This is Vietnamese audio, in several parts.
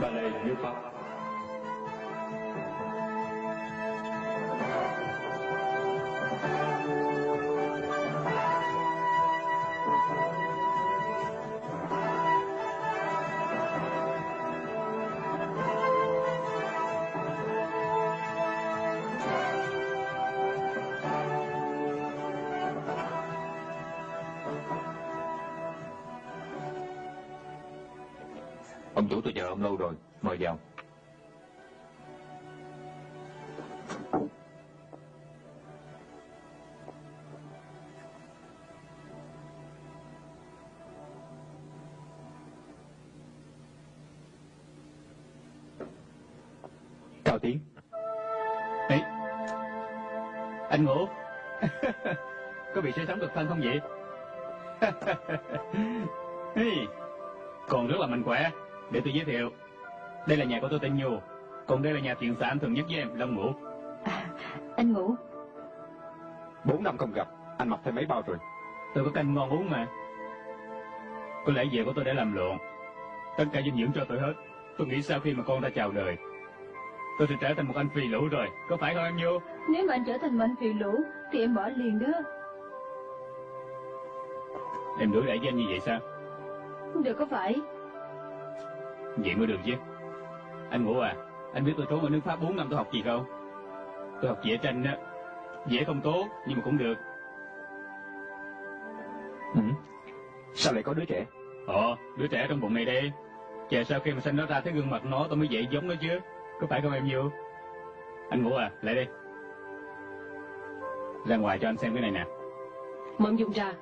ballet nước Ông chủ tôi chờ ông lâu rồi, mời vào. Cao Tiến, Ê, anh ngủ Có bị say sóng cực thân không vậy? Ê, còn rất là mạnh khỏe. Để tôi giới thiệu Đây là nhà của tôi tên Nhu Còn đây là nhà thiện xã anh thường nhất với em, Long Ngũ À, anh ngủ. bốn năm không gặp, anh mập thêm mấy bao rồi. Tôi có canh ngon uống mà Có lẽ về của tôi đã làm lộn Tất cả dinh dưỡng cho tôi hết Tôi nghĩ sau khi mà con ra chào đời Tôi sẽ trở thành một anh phi lũ rồi Có phải không em Nhu? Nếu mà anh trở thành một anh phiền lũ, thì em bỏ liền đó. Em đối đãi với anh như vậy sao? Được có phải? Vậy mới được chứ. Anh Ngũ à Anh biết tôi trốn ở nước Pháp 4 năm tôi học gì không? Tôi học vẽ tranh á Vẽ không tốt nhưng mà cũng được. Ừ. Sao lại có đứa trẻ? Ồ đứa trẻ trong bụng này đây. Chờ sau khi mà sinh nó ra thấy gương mặt nó tôi mới dạy giống nó chứ. Có phải không em Nhiêu Anh Ngũ à lại đây. Ra ngoài cho anh xem cái này nè. Mượn dùng ra.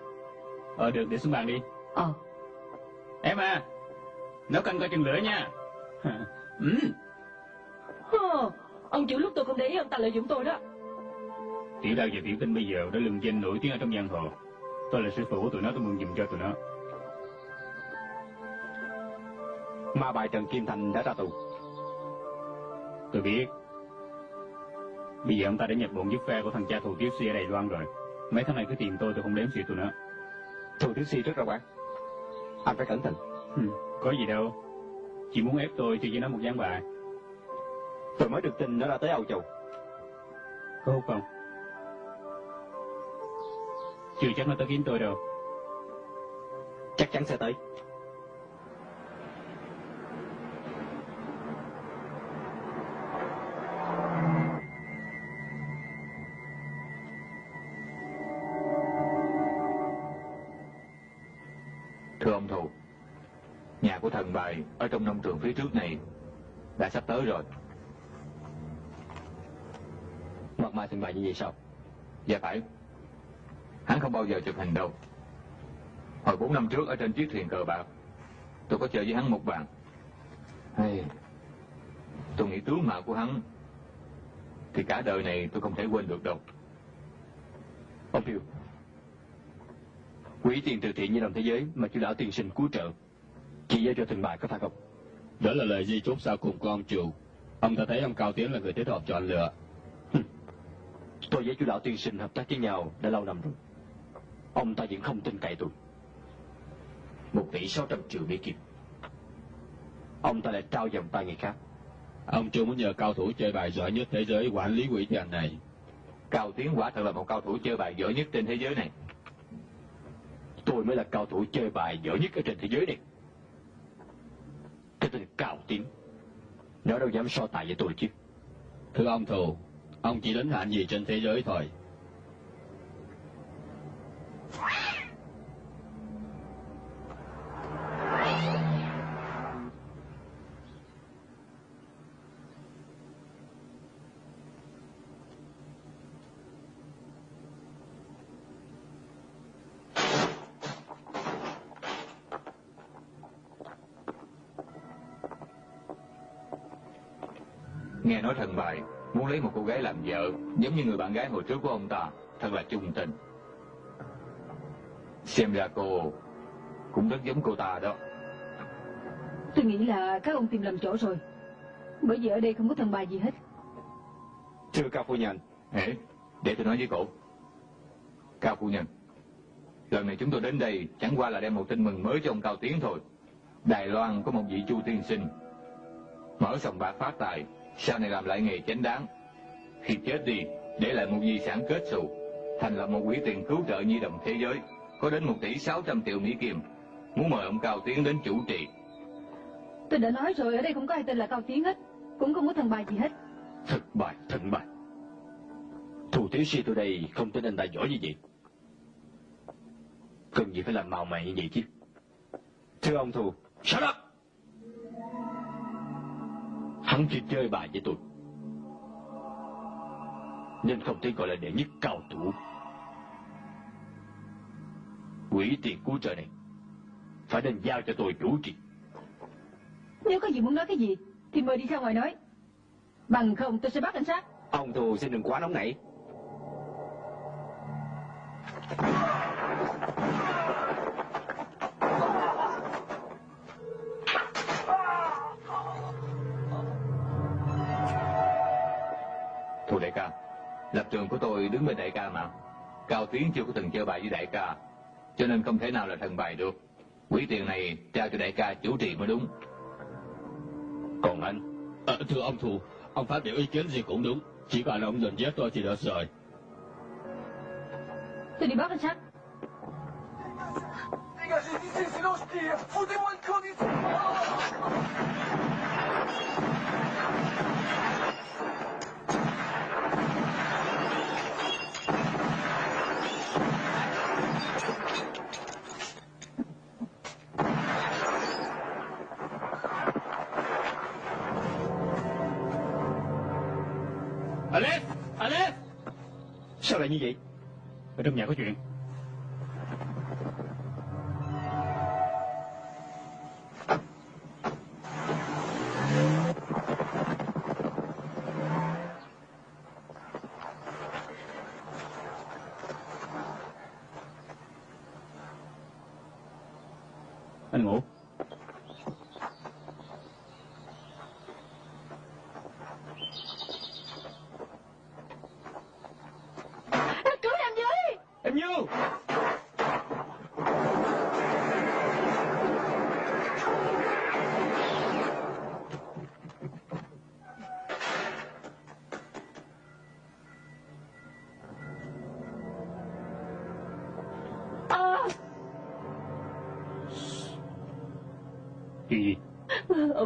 Ờ được để xuống bàn đi. Ờ. Em à Nấu canh coi chừng lửa nha ừ. Hơ, ông chủ lúc tôi không để ý ông ta lợi dụng tôi đó. Tiểu đao và tiểu tinh bây giờ đã lừng danh nổi tiếng ở trong giang hồ Tôi là sư phụ của tụi nó tôi mừng dùm cho tụi nó Ma bài Trần Kim Thành đã ra tù. Tôi biết. Bây giờ ông ta đã nhập bọn giúp phe của thằng cha thù Tiếu Si ở Đài Loan rồi. Mấy tháng này cứ tìm tôi tôi không đếm xỉa tụi nó. Thù Thiếu Si rất ra quán. Anh phải cẩn thận. Ừ, có gì đâu. Chỉ muốn ép tôi chơi với nó một gián bài. Tôi mới được tin nó đã tới Âu Châu. Có hút không? Chưa chắc nó tới kiếm tôi đâu. Chắc chắn sẽ tới. Tôi rồi. Mặt mai thành bại như vậy sao? Dạ phải. Hắn không bao giờ chụp hình đâu. Hồi bốn năm trước ở trên chiếc thuyền cờ bạc, tôi có chơi với hắn một bàn. Hay, tôi nghĩ tướng mạo của hắn thì cả đời này tôi không thể quên được đâu. Ông Phiêu. Quỹ tiền từ thiện như đồng thế giới mà chú lão tiền sinh cứu trợ. Chỉ giao cho thành bại có phải không? Đó là lời di chúc sau cùng của ông chủ. Ông ta thấy ông Cao Tiến là người thích hợp chọn lựa. Tôi với chú lão tiên sinh hợp tác với nhau đã lâu năm rồi. Ông ta vẫn không tin cậy tôi. Một tỷ sáu trăm triệu Mỹ Kim. Ông ta lại trao dòng tay người khác. Ông chủ muốn nhờ cao thủ chơi bài giỏi nhất thế giới quản lý quỹ tiền này. Cao Tiến quả thật là một cao thủ chơi bài giỏi nhất trên thế giới này. Tôi mới là cao thủ chơi bài giỏi nhất ở trên thế giới này. Cái tên Cao Tiến. Nó đâu dám so tài với tôi chứ. Thưa ông Thù, ông chỉ đến hạn gì trên thế giới thôi. Nói thần bài muốn lấy một cô gái làm vợ, giống như người bạn gái hồi trước của ông ta, thật là chung tình. Xem ra cô cũng rất giống cô ta đó. Tôi nghĩ là các ông tìm lầm chỗ rồi. Bởi vì ở đây không có thần bài gì hết. Thưa Cao Phu Nhân, Hễ, để tôi nói với cổ. Cao phu nhân, lần này chúng tôi đến đây chẳng qua là đem một tin mừng mới cho ông Cao Tiến thôi. Đài Loan có một vị chu tiên sinh, Mở sòng bạc phát tài, sau này làm lại nghề chánh đáng. Khi chết đi, để lại một di sản kết xù, thành lập một quỹ tiền cứu trợ nhi đồng thế giới, có đến 1 tỷ 600 triệu Mỹ Kim. Muốn mời ông Cao Tiến đến chủ trì. Tôi đã nói rồi ở đây không có ai tên là Cao Tiến hết Cũng không có thần bài gì hết Thất bại, thất bại. Thủ tiểu sư tôi đây không tin anh ta giỏi như vậy. Cần gì phải làm màu mày như vậy chứ? Thưa ông Thù, shut up! Hắn chỉ chơi bài với tôi. Nên không thể gọi là đệ nhất cao thủ. Quỹ tiền cứu trợ này phải nên giao cho tôi chủ trì. Nếu có gì muốn nói cái gì Thì mời đi ra ngoài nói Bằng không tôi sẽ bắt cảnh sát Ông Thù xin đừng quá nóng nảy. Lập trường của tôi đứng bên đại ca mà. Cao Tiến chưa có từng chơi bài với đại ca, cho nên không thể nào là thần bài được. Quỹ tiền này trao cho đại ca chủ trì mới đúng. Còn anh, Ờ, thưa ông Thù, ông phát biểu ý kiến gì cũng đúng. Chỉ cần ông dần giết tôi thì được rồi. Tôi đi bắt cảnh sát Dégagez d'ici, sinon je tire Foutez-moi une condition sao lại như vậy? Ở trong nhà có chuyện.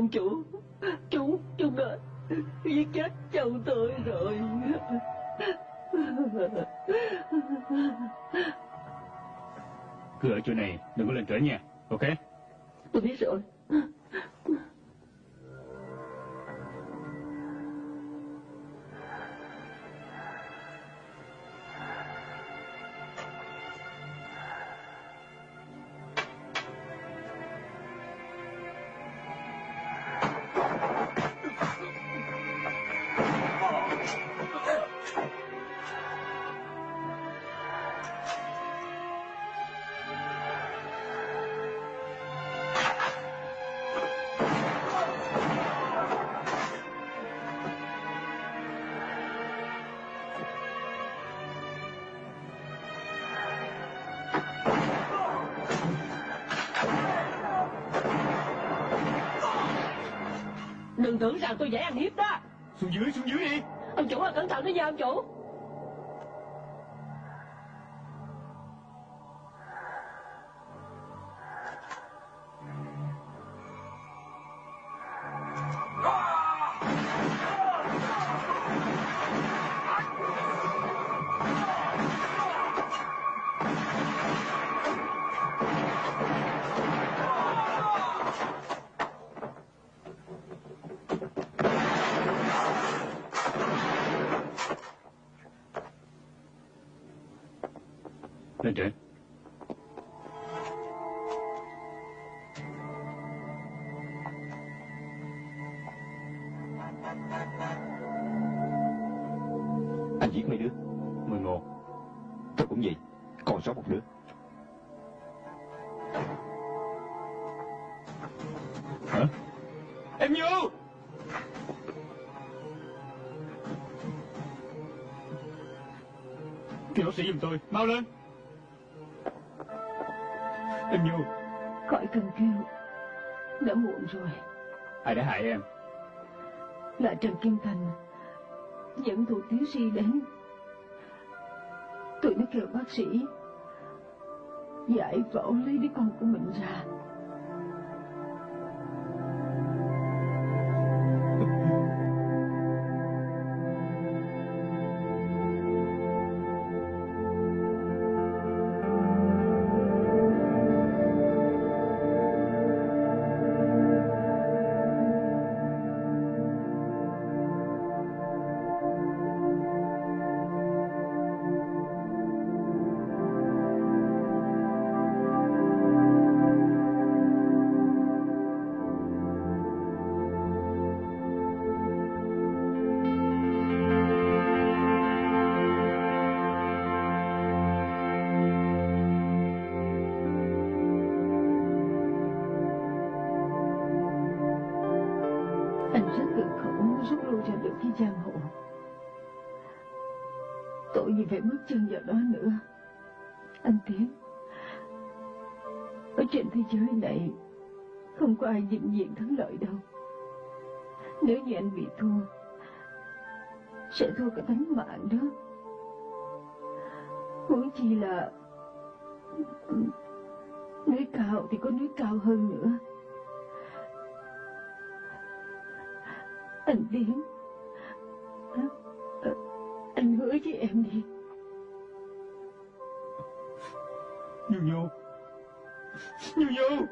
Ông chủ Chú, chú đã giết chết chồng tôi rồi Cứ ở chỗ này, đừng có lên trển nha. Ok? Tôi biết rồi tôi dễ ăn hiếp đó Xuống dưới, xuống dưới đi! Ông chủ à cẩn thận đó nha ông chủ tôi, mau lên! Em Như, Khỏi cần kêu Đã muộn rồi. Ai đã hại em? Là Trần Kim Thành. Dẫn thủ tiến si đến. Tụi nó kêu bác sĩ. Giải phẫu lấy đứa con của mình ra Anh Tiến Ở trên thế giới này, Không có ai vĩnh viễn thắng lợi đâu. Nếu như anh bị thua, Sẽ thua cả tánh mạng đó. Huống chi là, Núi cao thì có núi cao hơn nữa. Anh Tiến, Anh hứa với em đi. Nhu Nhu Nhu Nhu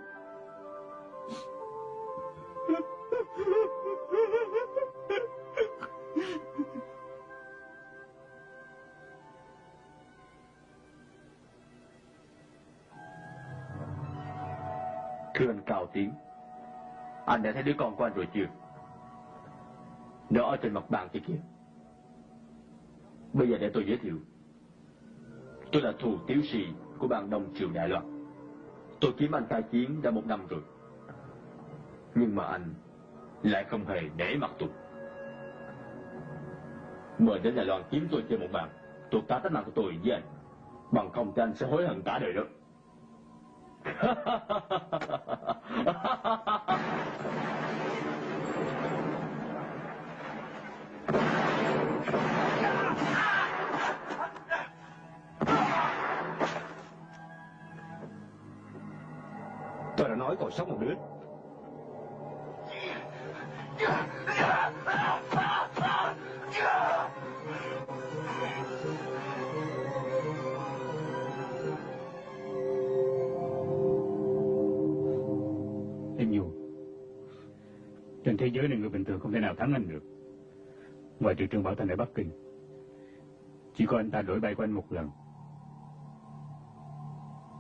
Thưa anh Cao Tiến Anh đã thấy đứa con của anh rồi chưa? Nó ở trên mặt bàn kia kìa. Bây giờ để tôi giới thiệu. Tôi là thù tiếu sĩ của ban Đông Triều Đại Loan. Tôi kiếm anh tai chiến đã một năm rồi. Nhưng mà anh lại không hề để mặt tôi Mời đến Đài Loan kiếm tôi chơi một bàn. Tôi tá tánh mạng của tôi với anh. Bằng không thì anh sẽ hối hận cả đời đó. Tôi nói còn sống một đứa. Em Nhu, Trên thế giới này người bình thường không thể nào thắng anh được. Ngoài trừ trường Bảo Thành ở Bắc Kinh, Chỉ có anh ta đổi bay của anh một lần.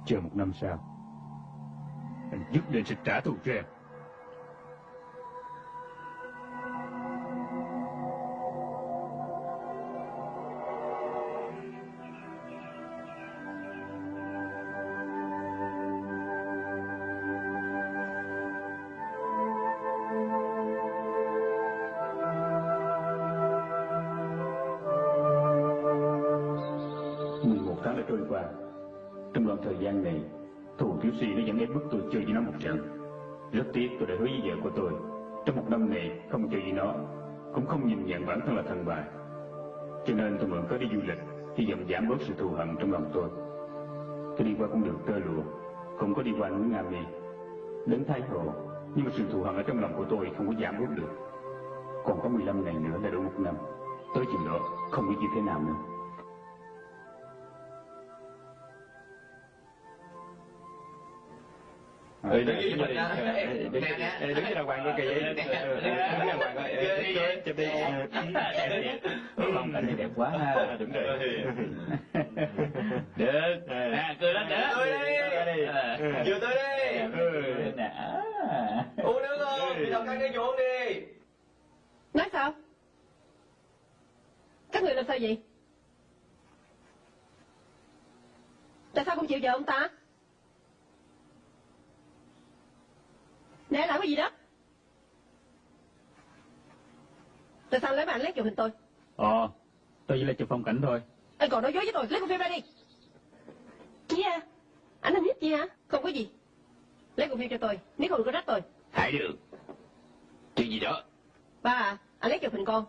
Chờ một năm sau nhất định sẽ trả thù cho em. Con đường tơ lụa, Không có đi qua núi Nga Mi Đến Thái Hồ, Nhưng mà sự thù hận ở trong lòng của tôi không có giảm bớt được. Còn có 15 ngày nữa là đủ một năm. Tới chừng đó, không biết như thế nào nữa. Ừ, đứng với mình. Đứng với đàng hoàng coi kìa. Ừ, Đứng với đàng hoàng coi. Chụp đi. Phong cảnh này đẹp quá ha Đúng rồi. Được À cười lên nữa Tôi đi. Vừa tôi đi. Ừ. Uống nước không? Đi đọc canh cái uống đi. Nói sao? Các người làm sao vậy? Tại sao không chịu vợ ông ta? Nè làm cái gì đó? Tại sao lấy bạn lét chụp hình tôi? Ờ Tôi chỉ là chụp phong cảnh thôi Anh còn nói dối với tôi, lấy con phim ra đi. Gì à? Anh làm hiếp gì hả? Không có gì. Lấy con phim cho tôi, nếu không có trách tôi. Hãy được. Chuyện gì đó? Ba à, anh lấy chụp hình con.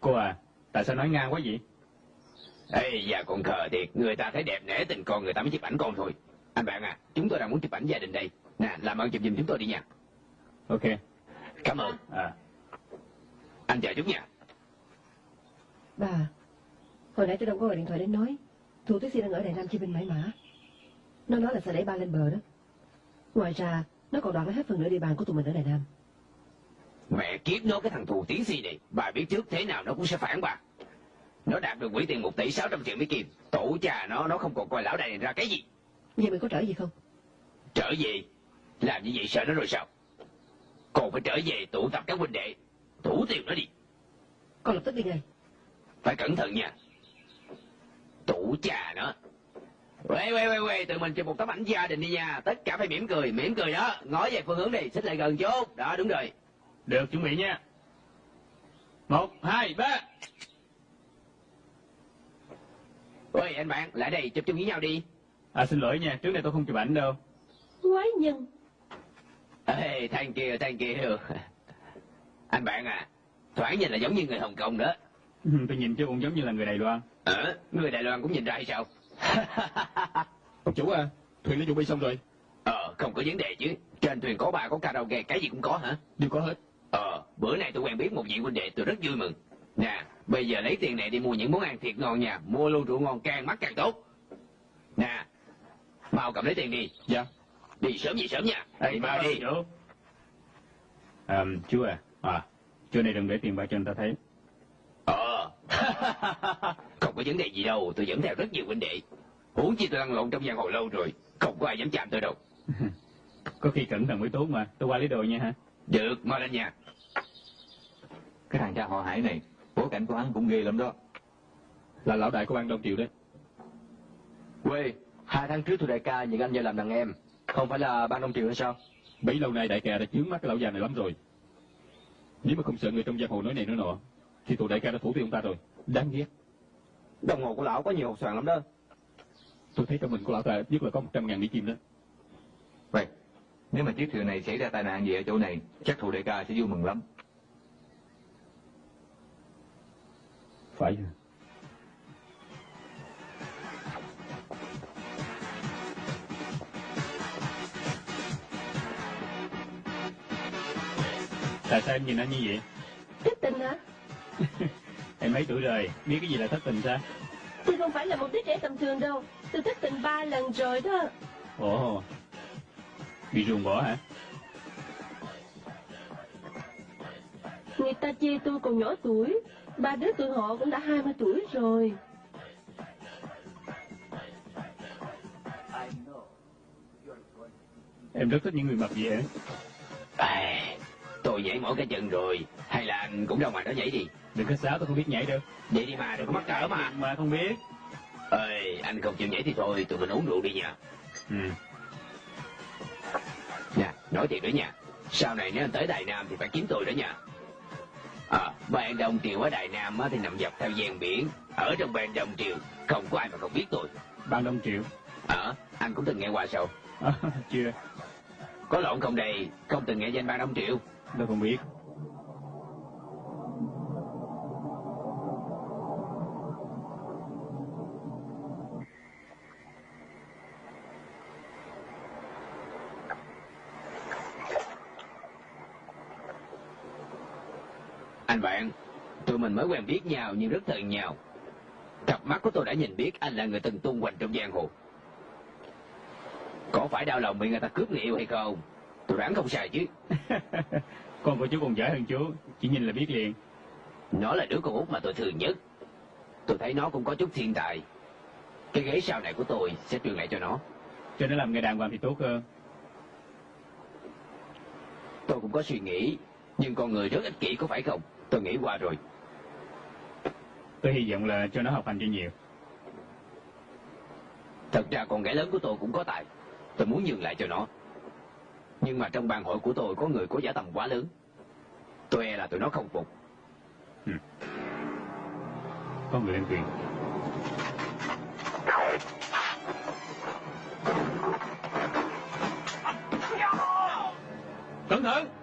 Cô à, tại sao nói ngang quá vậy? Ê, dạ con khờ thiệt, người ta thấy đẹp nể tình con người ta mới chụp ảnh con thôi. Anh bạn à, chúng tôi đang muốn chụp ảnh gia đình đây. Nè, làm ơn chụp giùm chúng tôi đi nha. Ok. Cảm ơn. À, Anh chờ chút nha. Bà, hồi nãy tôi đâu có gọi điện thoại đến nói. Thủ Tuyết Si đang ở Đài Nam chi binh mãi mã. Nó nói là sẽ đẩy ba lên bờ đó. Ngoài ra, nó còn đoạn hết phần nửa địa bàn của tụi mình ở Đài Nam. Mẹ kiếp nó cái thằng thù tiến si này, bà biết trước thế nào nó cũng sẽ phản bà. Nó đạt được quỹ tiền 1 tỷ 600 triệu Mỹ Kim. Tổ cha nó, nó không còn coi lão đại này ra cái gì. Vậy mình có trở gì không? Trở về, làm như vậy sợ nó rồi sao? Còn phải trở về tụ tập các huynh đệ, thủ tiêu nó đi. Con lập tức đi ngay. Phải cẩn thận nha. Tụ cha nó. Quê, quê, quê, quê, tụi mình chụp một tấm ảnh gia đình đi nha. Tất cả phải mỉm cười, mỉm cười đó. Ngó về phương hướng đi, xích lại gần chút. Đó, đúng rồi. được, chuẩn bị nha. Một, hai, ba. Ôi, anh bạn, lại đây, chụp chung với nhau đi. À xin lỗi nha, trước đây tôi không chụp ảnh đâu. Quái nhân. Ê, thank you, thank you. Anh bạn à, thoáng nhìn là giống như người Hồng Kông đó. tôi nhìn chứ cũng giống như là người Đài Loan. Ờ, người Đài Loan cũng nhìn ra hay sao? Ông chủ à, thuyền đã chuẩn bị xong rồi. ờ, không có vấn đề chứ. Trên thuyền có bà, có karaoke, cái gì cũng có hả? Đều có hết. Ờ, bữa nay tôi quen biết một vị huynh đệ, tôi rất vui mừng. Nè, bây giờ lấy tiền này đi mua những món ăn thiệt ngon nha, mua luôn rượu ngon càng mắc càng tốt. Nè, mau cầm lấy tiền đi, Dạ. Đi sớm gì sớm nha. Ê, mau đi. Chú. À, chú à, à, chỗ này đừng để tiền bạc cho người ta thấy. Ờ, không có vấn đề gì đâu, tôi dẫn theo rất nhiều huynh đệ. Huống chi tôi lăn lộn trong giang hồ lâu rồi, không có ai dám chạm tôi đâu. Có khi cẩn thận mới tốt mà, tôi qua lấy đồ nha ha. Được, mau lên nha. Cái thằng cha họ hải này, bối cảnh của hắn cũng ghê lắm đó. Là lão đại của ban Đông Triều đấy. Quê, hai tháng trước tôi đại ca nhận anh vào làm đàn em. Không phải là ban Đông Triều hay sao? Bấy lâu nay đại ca đã chướng mắt cái lão già này lắm rồi. Nếu mà không sợ người trong giang hồ nói này nói nọ, thì tụi đại ca đã thủ tiêu ông ta rồi. Đáng ghét. Đồng hồ của lão có nhiều hột xoàn lắm đó. Tôi thấy trong mình của lão ta nhất là có 100 ngàn mỹ kim đó. Vậy, nếu mà chiếc thuyền này xảy ra tai nạn gì ở chỗ này, chắc thủ đại ca sẽ vui mừng lắm. Phải. Tại sao em nhìn anh như vậy? Thất tình hả? Em mấy tuổi rồi, biết cái gì là thất tình sao? Tôi không phải là một đứa trẻ tầm thường đâu. Tôi thất tình ba lần rồi đó. Ồ, bị ruồng bỏ hả? Người ta chê tôi còn nhỏ tuổi. Ba đứa tụi họ cũng đã 20 tuổi rồi. Em rất thích những người mập vậy hả? À, tôi nhảy mỗi cái chân rồi, hay là anh cũng ra ngoài đó nhảy đi. Đừng có xáo tôi không biết nhảy đâu. Vậy đi mà, đừng có mắc cỡ mà. Mà không biết. Ê, anh không chịu nhảy thì thôi, tụi mình uống rượu đi nha. Ừ. Nè, nói thiệt đó nha. Sau này nếu anh tới Đài Nam thì phải kiếm tôi đó nha. À, ban Đông Triều ở Đài Nam á, thì nằm dọc theo gian biển. Ở trong ban Đông Triều, không có ai mà không biết tôi. Ban Đông Triệu. Ờ, anh cũng từng nghe qua sao? À, chưa, Có lộn không đây, không từng nghe danh ban Đông Triệu tôi không biết. Anh bạn, tụi mình mới quen biết nhau nhưng rất thân nhau. Cặp mắt của tôi đã nhìn biết anh là người từng tung hoành trong giang hồ. Có phải đau lòng bị người ta cướp người yêu hay không? Tôi đoán không sai chứ. con của chú còn giỏi hơn chú, chỉ nhìn là biết liền. Nó là đứa con út mà tôi thương nhất. Tôi thấy nó cũng có chút thiên tài. Cái ghế sau này của tôi sẽ truyền lại cho nó. Cho nó làm nghề đàng hoàng thì tốt hơn. Tôi cũng có suy nghĩ, nhưng con người rất ích kỷ có phải không? Tôi nghĩ qua rồi. Tôi hy vọng là cho nó học hành cho nhiều. Thật ra con gái lớn của tôi cũng có tài. Tôi muốn nhường lại cho nó. Nhưng mà trong bàn hội của tôi có người có giả tầm quá lớn. Tôi e là tụi nó không phục. Có người lên thuyền. Cẩn thận!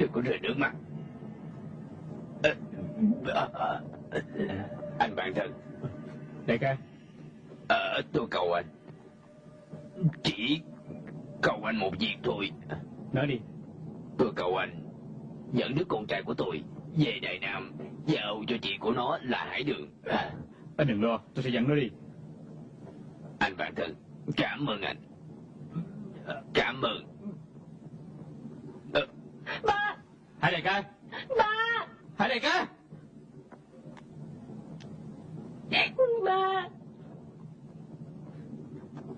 Đừng có rơi nước mắt. Ờ, ờ, ờ, Anh bạn thân. Đại ca. Ờ, tôi cầu anh. Chỉ cầu anh một việc thôi. Nói đi. Tôi cầu anh Dẫn đứa con trai của tôi Về Đại Nam Giao cho chị của nó là Hải Đường. À, Anh đừng lo Tôi sẽ dẫn nó đi. Anh bạn thân Cảm ơn anh. Cảm ơn Ờ, Hai đại ca ba, Hai đại ca ba.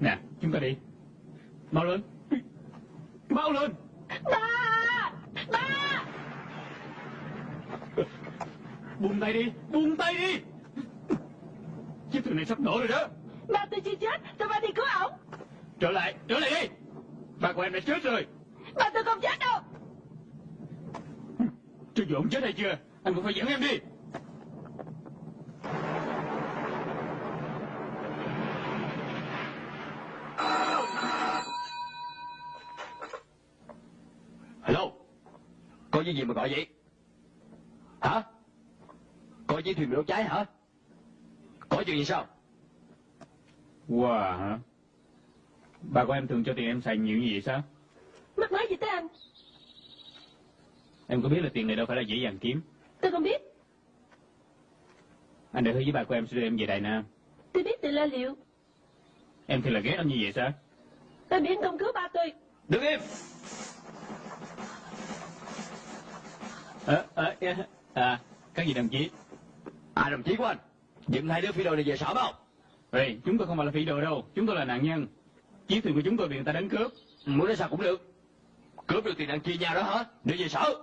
Nè chúng ta đi. Mau lên. Mau lên. Ba, ba. Buông tay đi. Buông tay đi. Chiếc thuyền này sắp nổ rồi đó. Ba tôi chưa chết, tôi ba đi cứu ổng. Trở lại Trở lại đi. Ba của em đã chết rồi. Ba tôi không chết đâu. Cho dù ông chết hay chưa? Anh cũng phải dẫn em đi. Hello? Có cái gì mà gọi vậy? Hả? Có dây thuyền bị đốt cháy hả? Có chuyện gì sao? Wow hả? Bà của em thường cho tiền em xài nhiều như vậy sao? Mắc nói gì tới anh? Em có biết là tiền này đâu phải là dễ dàng kiếm. Tôi không biết. Anh đã hứa với bà của em sẽ đưa em về Đài Nam. Tôi biết từ lo liệu. Em thì là ghét anh như vậy sao? Tôi biết anh không cứu ba tôi. Đứng im! À, à, à, à, Các gì đồng chí? À đồng chí của anh. Dựng hai đứa phi đội này về sở không? Ê, chúng tôi không phải là phi đồ đâu. Chúng tôi là nạn nhân. Chiếc thuyền của chúng tôi bị người ta đánh cướp. Muốn nói sao cũng được. Cướp được tiền ăn chia nhau đó hả? Đưa về sở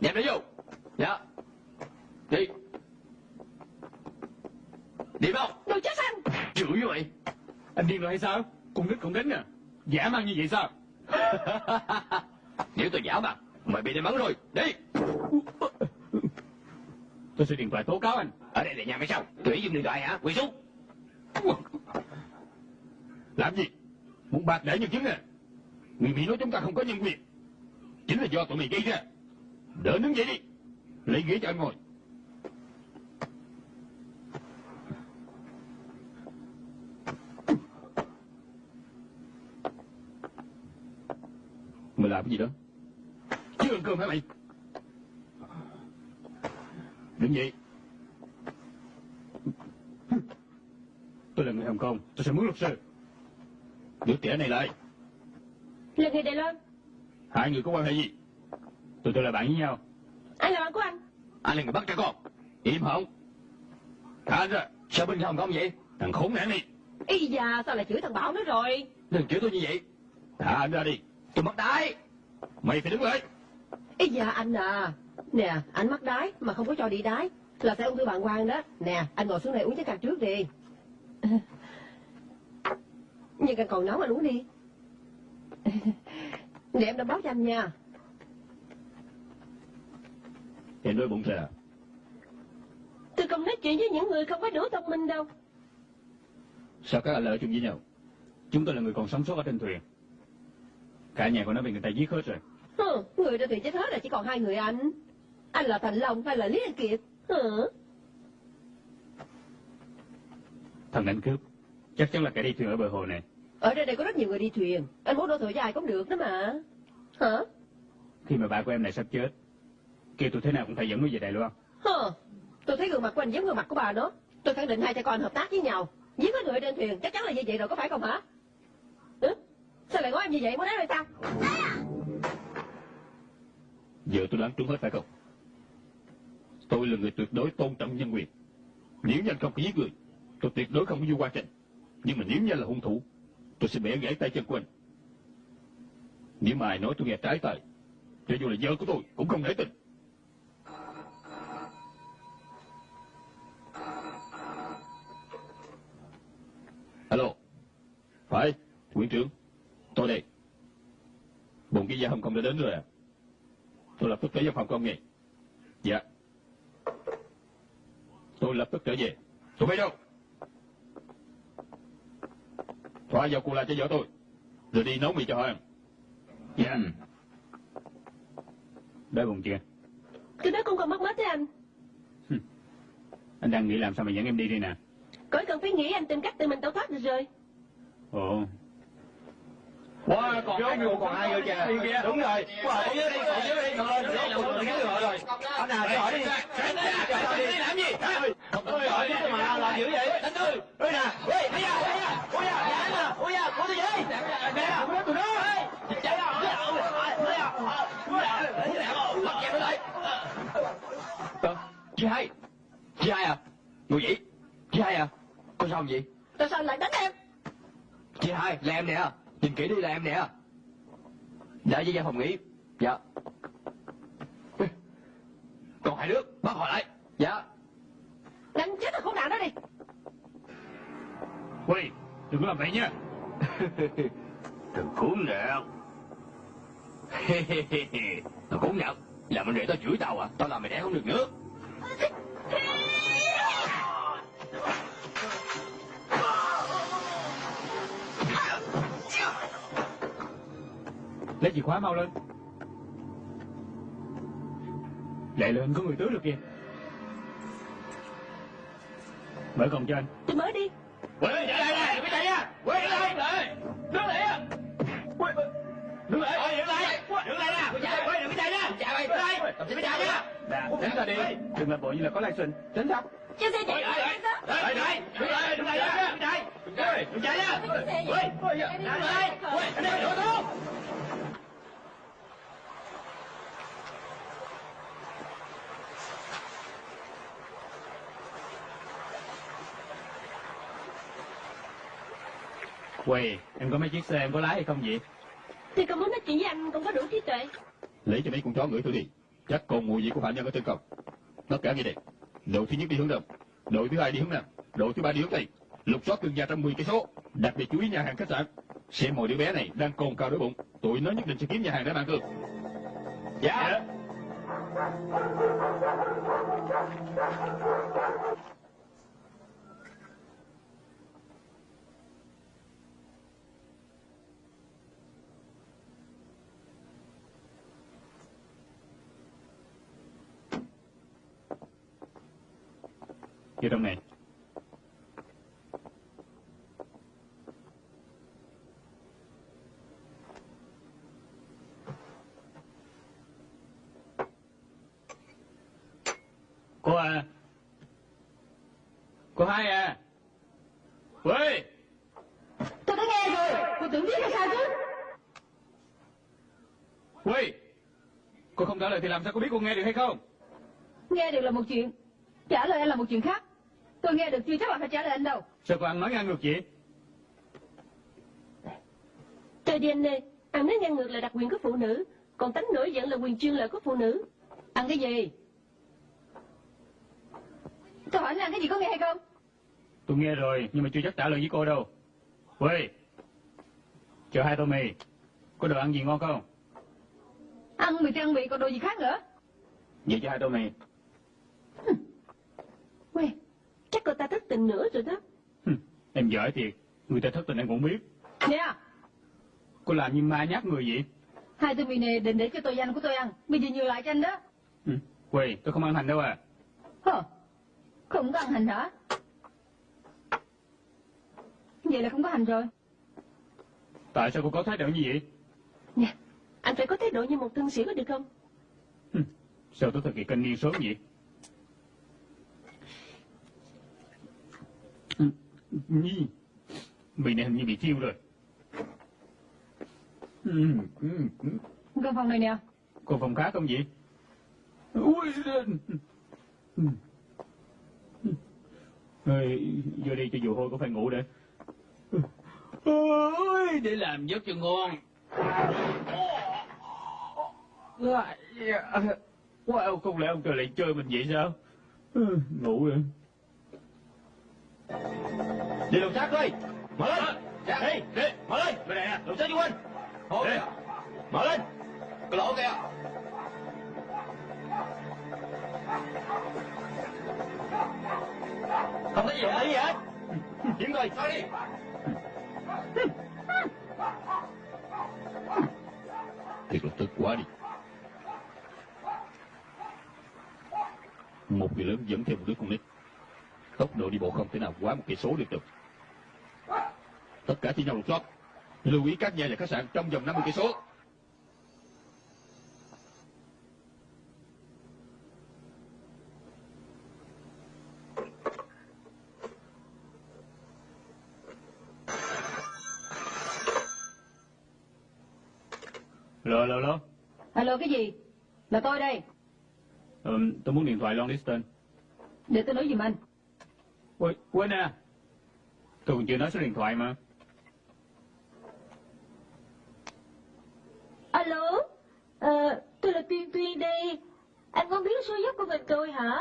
Đem nó vô Dạ. Đi. Đi không Đồ chết anh. Chửi như vậy. Anh điên rồi hay sao? Con nít cũng đánh à Giả mang như vậy sao? Nếu tôi giả mặt Mày bị đánh bắn rồi. Đi. Tôi sẽ điện thoại tố cáo anh. Ở đây là nhà mày sao? Tùy dùng điện thoại hả? Quỳ xuống. Làm gì? Muốn bạc để nhân chứng à Người Mỹ nói chúng ta không có nhân quyền. Chính là do tụi mày gây ra. Đỡ đứng dậy đi. Lấy ghế cho anh ngồi. Mày làm cái gì đó? Chưa ăn cơm hả? Mày. Đứng dậy Tôi là người Hồng Kông Tôi sẽ mướn luật sư. Đứa trẻ này lại. Là người Đài Loan. Hai người có quan hệ gì? Tụi tôi là bạn với nhau. Anh là bạn của anh. Anh là người bắt trẻ con. Im họng. Thả anh ra. Sao bên Hồng Kông vậy? Thằng khốn nạn này. Ý da, sao lại chửi thằng Bảo nữa rồi? Đừng chửi tôi như vậy. Thả anh ra đi. Tôi mất đái. Mày phải đứng lại Ý da anh à. Nè, anh mắc đái mà không có cho đi đái. Là sẽ ung thư bàng quang đó. Nè, anh ngồi xuống đây uống chén cà trước đi. Nhưng càng còn nóng anh uống đi. Để em đã báo cho anh nha. Thì nuôi bụng thề Tôi không nói chuyện với những người không có đủ thông minh đâu. Sao các anh lại ở chung với nhau? Chúng tôi là người còn sống sót ở trên thuyền. Cả nhà của nó bị người ta giết hết rồi. Hừ, người trên thuyền chết hết là chỉ còn hai người anh. Anh là Thành Long hay là Lý Anh Kiệt? Hừ. Thằng đánh cướp, chắc chắn là kẻ đi thuyền ở bờ hồ này. Ở đây đây có rất nhiều người đi thuyền. Anh muốn đổ thừa ai cũng được đó mà. Hả? Khi mà ba của em này sắp chết, kêu tôi thế nào cũng phải dẫn nó về Đài Loan. Hờ, tôi thấy gương mặt của anh giống gương mặt của bà đó. Tôi khẳng định hai cha con hợp tác với nhau. Giết hết người trên thuyền, chắc chắn là như vậy rồi, có phải không hả? Ừ? Sao lại nói em như vậy, muốn nói là sao? Giờ tôi đoán trúng hết phải không? Tôi là người tuyệt đối tôn trọng nhân quyền. Nếu như anh không có giết người, tôi tuyệt đối không có du qua trình. Nhưng mà nếu như là hung thủ, tôi sẽ bẻ gãy tay chân của anh. Nếu mà ai nói tôi nghe trái tay, cho dù là vợ của tôi cũng không nể tình. Alo. Phải, Nguyễn trưởng. Tôi đây. Bụng cái gia hồng không đã đến rồi à? Tôi lập tức tới văn phòng của ông ngay. Dạ. Tôi lập tức trở về. Tôi bay đâu? Thoa vào cù la cho vợ tôi. Rồi đi nấu mì cho họ ăn. Dạ. Đói bụng chưa? Cái đó cũng còn mất mát thế anh. Anh đang nghĩ làm sao mà dẫn em đi đây nè. Khỏi cần phải nghĩ anh tìm cách tự mình tẩu thoát được rồi. Ồ, Wow, còn hai người còn hai người kìa Đúng rồi Wow, còn dưới đi, còn dưới đi Rồi, rồi, rồi, rồi, rồi, rồi Anh nào, cho hỏi đi Cho hỏi đi làm gì? Ôi, hỏi đi mà làm dữ vậy? Đánh tôi Ôi nè, ôi, ôi da, ôi da Ôi da, dạ nè, ôi da, của tôi vậy Nè, của tôi đó Chạy ra, ôi da, ôi da, ôi da Ôi da, bắt kẹp nó lại Chị hai Chị hai à? Ngồi vậy? Chị hai à? Có sao vậy? Tại sao anh lại đánh em? Chị hai, là em nè Nhìn kỹ đi là em nè. Dạ với gia phòng nghỉ. Dạ. Còn hai đứa Bắt họ lại. Dạ. Đánh chết thằng khốn nạn đó đi. Huy, đừng có làm vậy nha. Thằng khốn nạn. Thằng khốn nạn. Làm anh để tao chửi tao à. Tao làm mày đẻ không được nữa Lấy chìa khóa mau lên. Lẹ lên, có người tứ được kìa. Mở cổng cho anh. Tôi mới đi. Quay lại đây đừng có chạy nha Quay lại lại. Đứng lại á. Đứng lại. Đứng lại. Đứng lại nè. Quay đừng có chạy nha. Chạy mày Đứng lại. Đừng có chạy nha. Nè, tránh ra đi. Đừng làm bộ như là có sinh. Tránh ra. Cho xe chạy Quay lại. chạy sao? Đứng lại. Đứng lại. Đứng lại Đứng lại Đừng chạy. Đừng chạy nha. Quay Quay. Đứng lại Quay. Anh em đổ xuống Huy, em có mấy chiếc xe em có lái hay không vậy? Thì còn muốn nói chuyện với anh cũng có đủ trí tuệ. Lấy cho mấy con chó ngửi thử đi. Chắc còn mùi vị của phạm nhân ở trên cầu. Tất cả nghe đây. Đội thứ nhất đi hướng đông, đội thứ hai đi hướng nam, đội thứ ba đi hướng tây. Lục soát từng nhà trong 10 cây số. Đặc biệt chú ý nhà hàng khách sạn. Xem mọi đứa bé này đang cồn cao đói bụng. Tụi nó nhất định sẽ kiếm nhà hàng để ăn cơm. Dạ Vô trong này. Cô à. Cô hai à. Huy. Tôi đã nghe rồi. Cô tưởng biết là sao chứ? Huy. Cô không trả lời thì làm sao cô biết cô nghe được hay không? Nghe được là một chuyện Trả lời anh là một chuyện khác Tôi nghe được chưa chắc là phải trả lời anh đâu Sao cô ăn nói ngang ngược vậy? Trời DNA, ăn nói ngang ngược là đặc quyền của phụ nữ, còn tánh nổi giận là quyền chuyên lợi của phụ nữ. Ăn cái gì Tôi hỏi anh ăn cái gì có nghe hay không Tôi nghe rồi, nhưng mà chưa chắc trả lời với cô đâu. Huy. Chờ hai tô mì. Có đồ ăn gì ngon không? Ăn mì thì ăn mì còn đồ gì khác nữa Vậy cho hai tô mì. Tình nữa rồi đó. Em giỏi thiệt, người ta thất tình em cũng biết. Nè, Cô làm như ma nhát người vậy. hai tụi mì này định để cho tôi ăn của tôi ăn. Bây giờ nhiều lại cho anh đó. Ừ. Quỳ, tôi không ăn hành đâu à. Hờ, không có ăn hành hả? Vậy là không có hành rồi. Tại sao cô có thái độ như vậy? Nè, anh phải có thái độ như một thân sĩ có được không? Sao tôi thực hiện canh niên sớm vậy? Nhi, mì này hình như bị thiêu rồi. Ừ, ừ, ừ. Căn phòng này nè. Cô phòng khác không vậy? Ui, vô đi cho dù hôi cũng phải ngủ để. Ôi, để làm giấc cho ngon. Wow, không lẽ ông trời lại chơi mình vậy sao? Ngủ rồi. Đi lục xác đi Mở lên. Đi, đi, mở lên. Bên này nè, lục xác chú huynh Đi, mở lên. Cái lỗ kìa Không thấy gì Không thấy gì hết. Kiếm coi. Sao đi. Thiệt là tức quá đi. Một người lớn dẫn theo một đứa con nít Tốc độ đi bộ không thể nào quá một cây số được được Tất cả chỉ nhau lục soát Lưu ý các nhà và khách sạn trong vòng 50 cây số Lô, lô, lô. Alo cái gì? Là tôi đây. Ừ, tôi muốn điện thoại long distance. Để tôi nói giùm anh. Ôi, quên nè. Tôi còn chưa nói số điện thoại mà. Alo, ờ, tôi là Tuyên Tuyên đây. Anh muốn biết số dốc của mình tôi hả?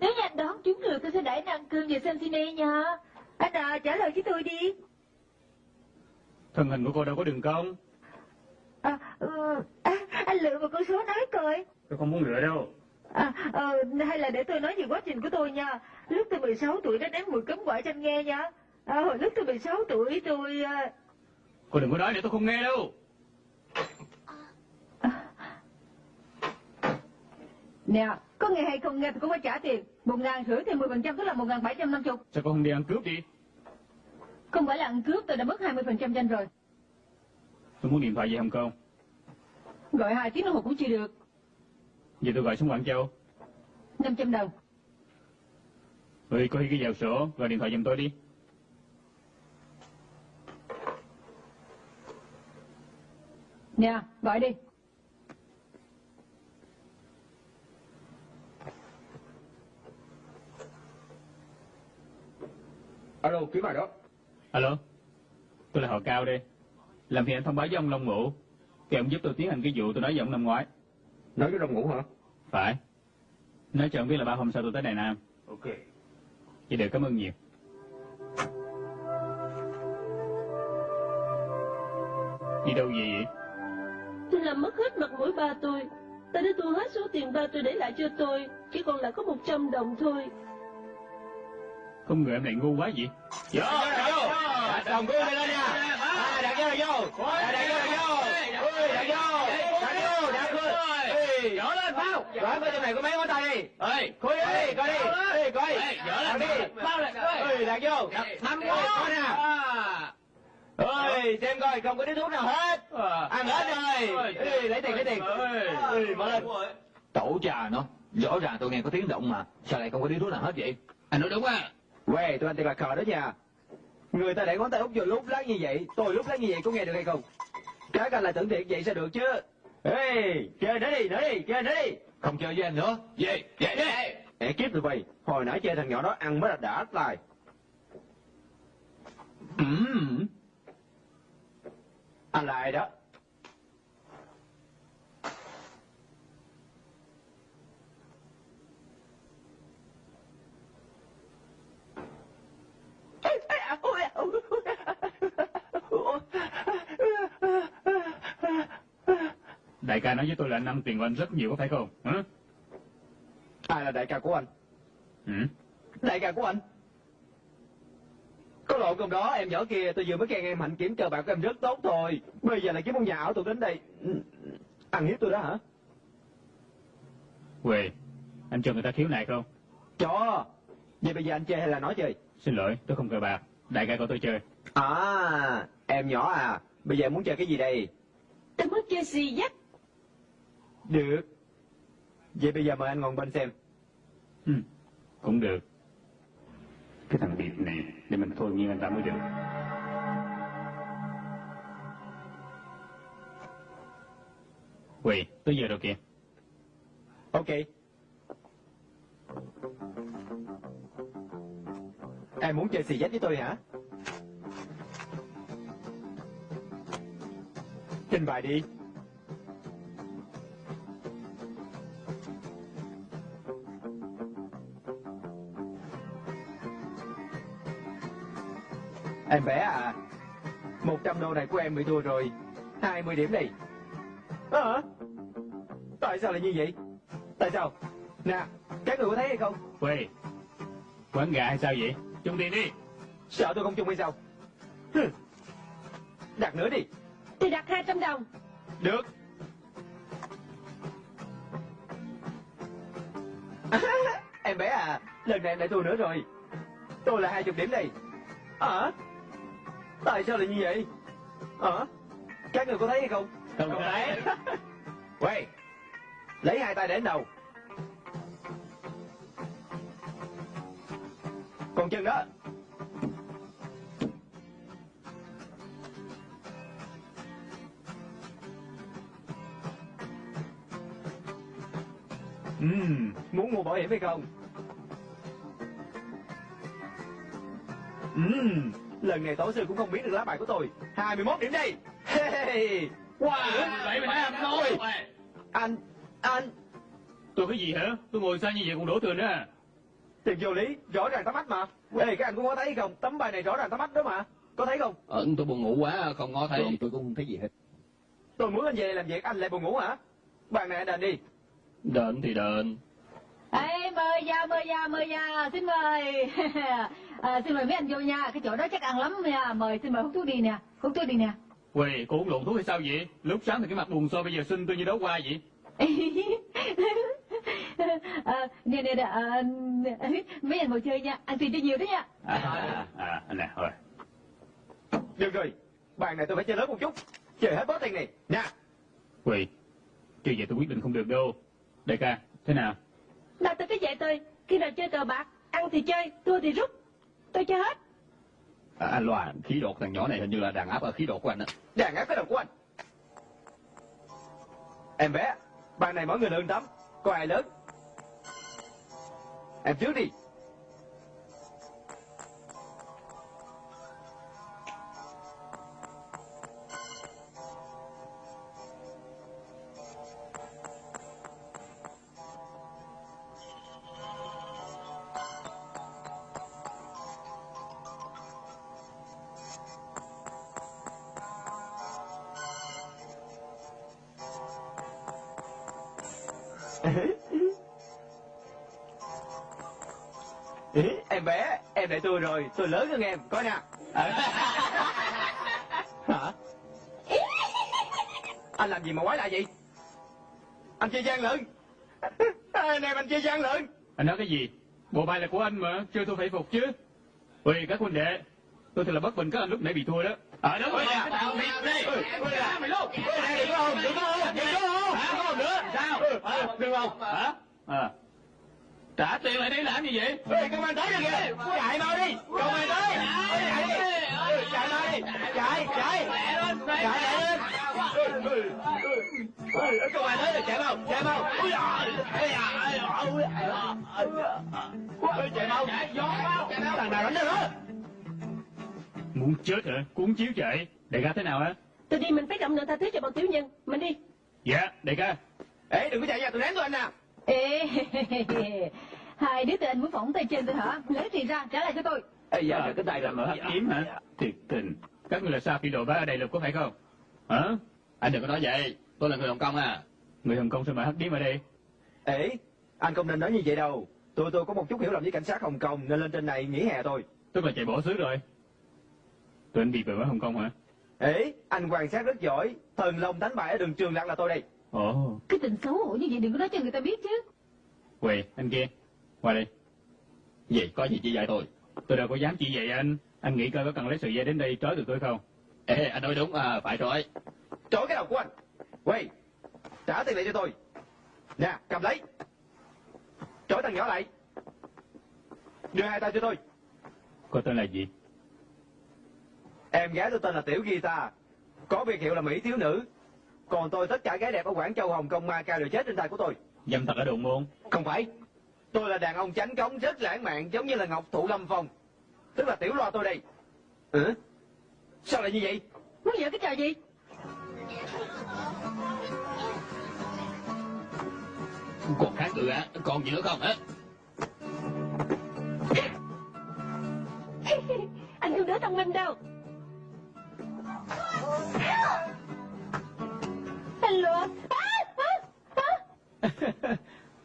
Nếu như anh đoán trúng được tôi sẽ đẩy năng cương về Cincinnati nha. Anh à, trả lời với tôi đi. Thân hình của cô đâu có đường cong. À, ừ, à, anh lựa một con số nói coi. Tôi không muốn lựa đâu. À, ờ, hay là để tôi nói về quá trình của tôi nha. Lúc tôi 16 tuổi đã ném mùi cấm quả cho anh nghe nha. À, hồi lúc tôi 16 tuổi tôi... à, Cô đừng có nói để tôi không nghe đâu. Nè, có nghe hay không nghe thì cũng phải trả tiền. Một ngàn rưỡi thì 10% tức là một ngàn bảy trăm năm chục. Sao cô không đi ăn cướp đi? Không phải là ăn cướp tôi đã mất 20% cho anh rồi. Tôi muốn điện thoại về Hồng Kông. Gọi hai tiếng đồng hồ cũng chưa được. Vậy tôi gọi xuống Quảng Châu. 500 đồng. Ừ, có ghi vào sổ, gọi điện thoại giùm tôi đi. Nè, gọi đi. Alo, kiếm bài đó Alo, tôi là họ Cao đây. Làm phiền anh thông báo với ông Long Ngũ. Thì ông giúp tôi tiến hành cái vụ tôi nói với ông năm ngoái. Nói với đồng ngủ hả? Phải. Nói cho ông biết là ba hôm sau tôi tới Đài Nam. Ok Vậy được cảm ơn nhiều. Đi đâu về vậy? Tôi làm mất hết mặt mũi ba tôi. Ta đã thu hết số tiền ba tôi để lại cho tôi. Chỉ còn lại có 100 đồng thôi. Không ngờ em lại ngu quá vậy? Vô, vô Đặt đồng mày lên nha À, vô vô. À, đặt vô. Là vô Ui, đặt vô. Đặt vô, đặt vô Ui, Dở lên, bao. Đoán coi trong này có mấy ngón tay đi? Ê, khui đi, coi đi. Ê, coi. Đặt đi. Bao lên Ui, đặt vô. Năm ngón Coi nè. Ôi, xem coi, không có điếu thuốc nào hết. Ăn hết rồi lấy tiền, lấy tiền. Ê, mở lên. Tổ trà nó. Rõ ràng tôi nghe có tiếng động mà. Sao lại không có điếu thuốc nào hết vậy? Anh nói đúng á. Quê, tụi anh thật là khờ đó nha Người ta để ngón tay út vô lúc lát như vậy Tôi lúc lát như vậy có nghe được hay không? Các anh lại tưởng thiệt vậy sao được chứ. Ê, chơi nữa đi, nữa đi, chơi nữa đi. Không chơi với anh nữa. Về, về đi. Mẹ kiếp tụi bay Hồi nãy chơi thằng nhỏ đó ăn mới là đã tài Ừm. Anh là ai đó Đại ca nói với tôi là anh ăn tiền của anh rất nhiều có phải không? Hả? Ai là đại ca của anh Ừ? Đại ca của anh Hôm hôm đó em nhỏ kia tôi vừa mới khen em hạnh kiểm cờ bạc của em rất tốt thôi. Bây giờ lại kiếm một nhà ảo thuật đến đây. Ừ, Ăn hiếp tôi đó hả? Quỳ, anh cho người ta khiếu nại không? Cho. Vậy bây giờ anh chơi hay là nói chơi? Xin lỗi, tôi không cờ bạc. Đại ca của tôi chơi. À, em nhỏ à. Bây giờ em muốn chơi cái gì đây? Tôi muốn chơi xì dắt. Được. Vậy bây giờ mời anh ngồi bên xem. Ừ, cũng được. Cái thằng Điệp này, để mình thôi nghiêng anh ta mới được. Quỳ, tới giờ rồi kìa. Ok. Em muốn chơi xì dách với tôi hả? Trình bày đi. Em bé à, 100 đô này của em bị thua rồi. 20 điểm đi. à. Ờ, tại sao lại như vậy? Tại sao? Nè, các người có thấy hay không? Quỳ, quán gà hay sao vậy? Chung tiền đi. Sợ tôi không chung hay sao? Đặt nữa đi. Thì đặt 200 đồng. Được. em bé à, lần này em lại thua nữa rồi. Tôi là 20 điểm đây. Hả? Tại sao lại như vậy? Hả? Các người có thấy hay không? Không thấy. Quay. Lấy hai tay để đầu. Còn chân đó. Ừm, muốn mua bảo hiểm hay không? Ừm, lần này tổ sư cũng không biết được lá bài của tôi. 21 điểm đây. Hey. Wow, vậy mà em nói. Anh, anh, Tôi cái gì hả? Tôi ngồi xa như vậy còn đổ thừa nữa à? Tiền vô lý, rõ ràng tắm mắt mà. Ê, các anh cũng có thấy không? Tấm bài này rõ ràng tắm mắt đó mà. Có thấy không? Ờ, tôi buồn ngủ quá, không có thấy. Tôi cũng không thấy gì hết. Tôi muốn anh về làm việc, anh lại buồn ngủ hả? Bàn này anh đền đi. Đền thì đền. Ê, mời vào, mời vào, mời vào, xin mời. à, xin mời mấy anh vô nha, cái chỗ đó chắc ăn lắm nha. Mời, xin mời hút thuốc đi nè, hút thuốc đi nè. Quỳ, cô uống lộn thuốc hay sao vậy? Lúc sáng thì cái mặt buồn so bây giờ xinh tôi như đấu qua vậy. à, nè nè nè à, mấy anh ngồi chơi nha ăn tiền cho nhiều đấy nha À, à, à, anh nè, thôi. Được rồi, bàn này tôi phải chơi lớn một chút. Chơi hết bớt tiền này. Nè, Quỳ, chưa vậy tôi quyết định không được đâu. Đại ca, thế nào? Nào tôi cứ dạy tôi. Khi nào chơi cờ bạc, ăn thì chơi, thua thì rút. Tôi chơi hết. À, anh Loa, khí độ của thằng nhỏ này hình như là đàn áp ở khí độ của anh á. đàn áp cái đầu của anh. Em bé, bàn này mỗi người lương tấm. Có ai lớn? Em trước đi. Rồi, tôi lớn hơn em, coi nè. Hả? Anh làm gì mà quái lạ vậy? Anh chơi gian lận. Anh em anh chơi gian lận. Anh nói cái gì? Bộ bài là của anh mà, chơi tôi phải phục chứ. Quỳ, các huynh đệ, tôi thật là bất bình các anh lúc nãy bị thua đó. Ờ đúng rồi nè. Tao mày đi. Mày luôn. Đừng có hồn, đừng có hồn, đừng có. Hả, có hồn nữa? Sao? Đừng không? Hả? À. Trả tiền lại đây làm gì vậy? Ê, công an tới rồi kìa. Chạy mau đi. Công an tới. Chạy đi. Chạy mau đi. Chạy, chạy. Chạy lên. Công an tới rồi, chạy mau, chạy mau. Chạy mau. Thằng nào đánh nữa? Muốn chết hả? Cuốn chiếu chạy. Đại ca thế nào hả? Tôi đi mình phải rộng lượng tha thứ cho bọn tiểu nhân. Mình đi. Dạ, đại ca. Ê, đừng có chạy nha, tôi đánh tôi anh nè. Ê hai đứa anh muốn phỏng tay trên tôi hả lấy tiền ra trả lại cho tôi Ê, giờ cái tay là mở hấp kiếm hả? Thiệt tình. Các người là sao phi đồ bá ở đây lục có phải không? Hả? Anh đừng có nói vậy, tôi là người Hồng Kông à. Người Hồng Kông sao mà hấp kiếm ở đây? Ê, anh không nên nói như vậy đâu. Tôi tôi có một chút hiểu lầm với cảnh sát Hồng Kông nên lên trên này nghỉ hè thôi. Tức là chạy bỏ xứ rồi. Tụi anh bị về ở Hồng Kông hả? Ê, anh quan sát rất giỏi. Thần long đánh bại ở đường trường lạc là tôi đây. Ồ, Cái tình xấu hổ như vậy đừng có nói cho người ta biết chứ. quỳ, anh kia. Qua đây. Vậy có gì chỉ dạy tôi? Tôi đâu có dám chỉ vậy anh. Anh nghĩ coi có cần lấy sợi dây đến đây trói được tôi không? Ê, anh nói đúng, à, phải rồi. Trói cái đầu của anh. Quay, trả tiền lại cho tôi. Nè, cầm lấy. Trói thằng nhỏ lại. Đưa hai tay cho tôi. Cô tên là gì? Em gái tôi tên là Tiểu Gita. Có biệt hiệu là Mỹ thiếu nữ. Còn tôi tất cả gái đẹp ở Quảng Châu, Hồng Kông, Macau đều chết trên tay của tôi. Dâm thật ở đồn môn. Không phải. Tôi là đàn ông chánh cống rất lãng mạn giống như là Ngọc Thụ Lâm Phong. Tức là tiểu loa tôi đây. Ừ? Sao lại như vậy? Muốn giở cái trò gì? Còn kháng cự hả? Còn gì nữa không hả? anh không đứa thông minh đâu. À, à, à.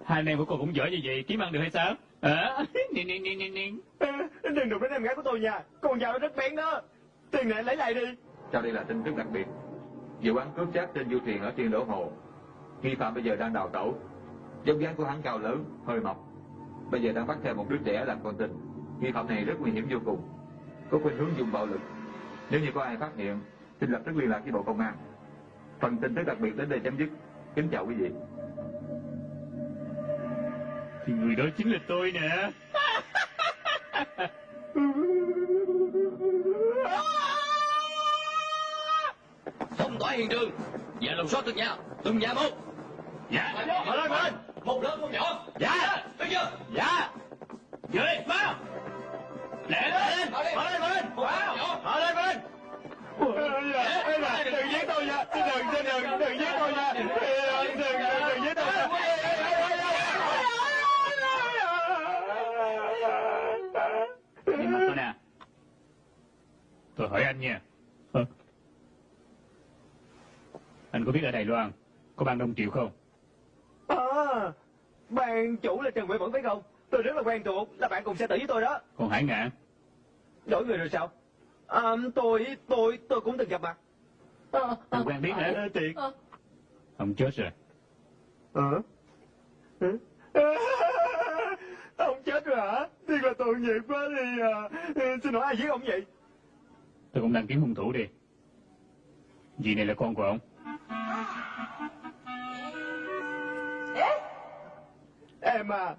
Hai anh em của cô cũng giỏi như vậy, kiếm ăn được hay sao? Nè. Đừng đụng đến em gái của tôi nha. Con dao nó rất bén đó. Tiền này lấy lại đi. Sau đây là tin tức đặc biệt. Vụ án cướp xác trên du thuyền ở Thiên Đỗ Hồ. Nghi phạm bây giờ đang đào tẩu. Dốc dáng của hắn cao lớn, hơi mập. Bây giờ đang bắt theo một đứa trẻ làm con tin. Nghi phạm này rất nguy hiểm vô cùng. Có khuynh hướng dùng bạo lực. Nếu như có ai phát hiện, xin lập tức liên lạc với Bộ Công an. Phần tin tức đặc biệt đến đây chấm dứt. Kính chào quý vị. Thì người đó chính là tôi nè. Phong tỏa hiện trường. Và lục soát từng nhà. Từng nhà một. Dạ. Mở lên, mở lên. Một lớn, một nhỏ. Dạ. Thấy chưa? Dạ. Dưới, vào. Lẹ lên. Mở lên, mở lên, mở lên. Vào. Mở lên, mở lên. Đừng giết tôi nha. Đừng, đừng, đừng, đừng giết tôi nha. Đừng, đừng, đừng giết tôi nha. Nhìn mặt tôi nè. Tôi hỏi anh nha. Anh có biết ở Đài Loan có ban Đông Triệu không? À, ban chủ là Trần Huệ Vẫn phải không? Tôi rất là quen thuộc, là bạn cùng xe tử với tôi đó. Còn Hải Ngạn? Đổi người rồi sao? À, tôi, tôi, tôi cũng từng gặp mặt. Ờ, ờ, Tôi quen biết hả? À, thiệt. ờ. Ông chết rồi. Ờ? Hả? Ông chết rồi hả? Thiệt là tội nghiệp quá đi à. Xin hỏi ai giết ông vậy? Tôi cũng đang kiếm hung thủ đi. Dì này là con của ông. Em à,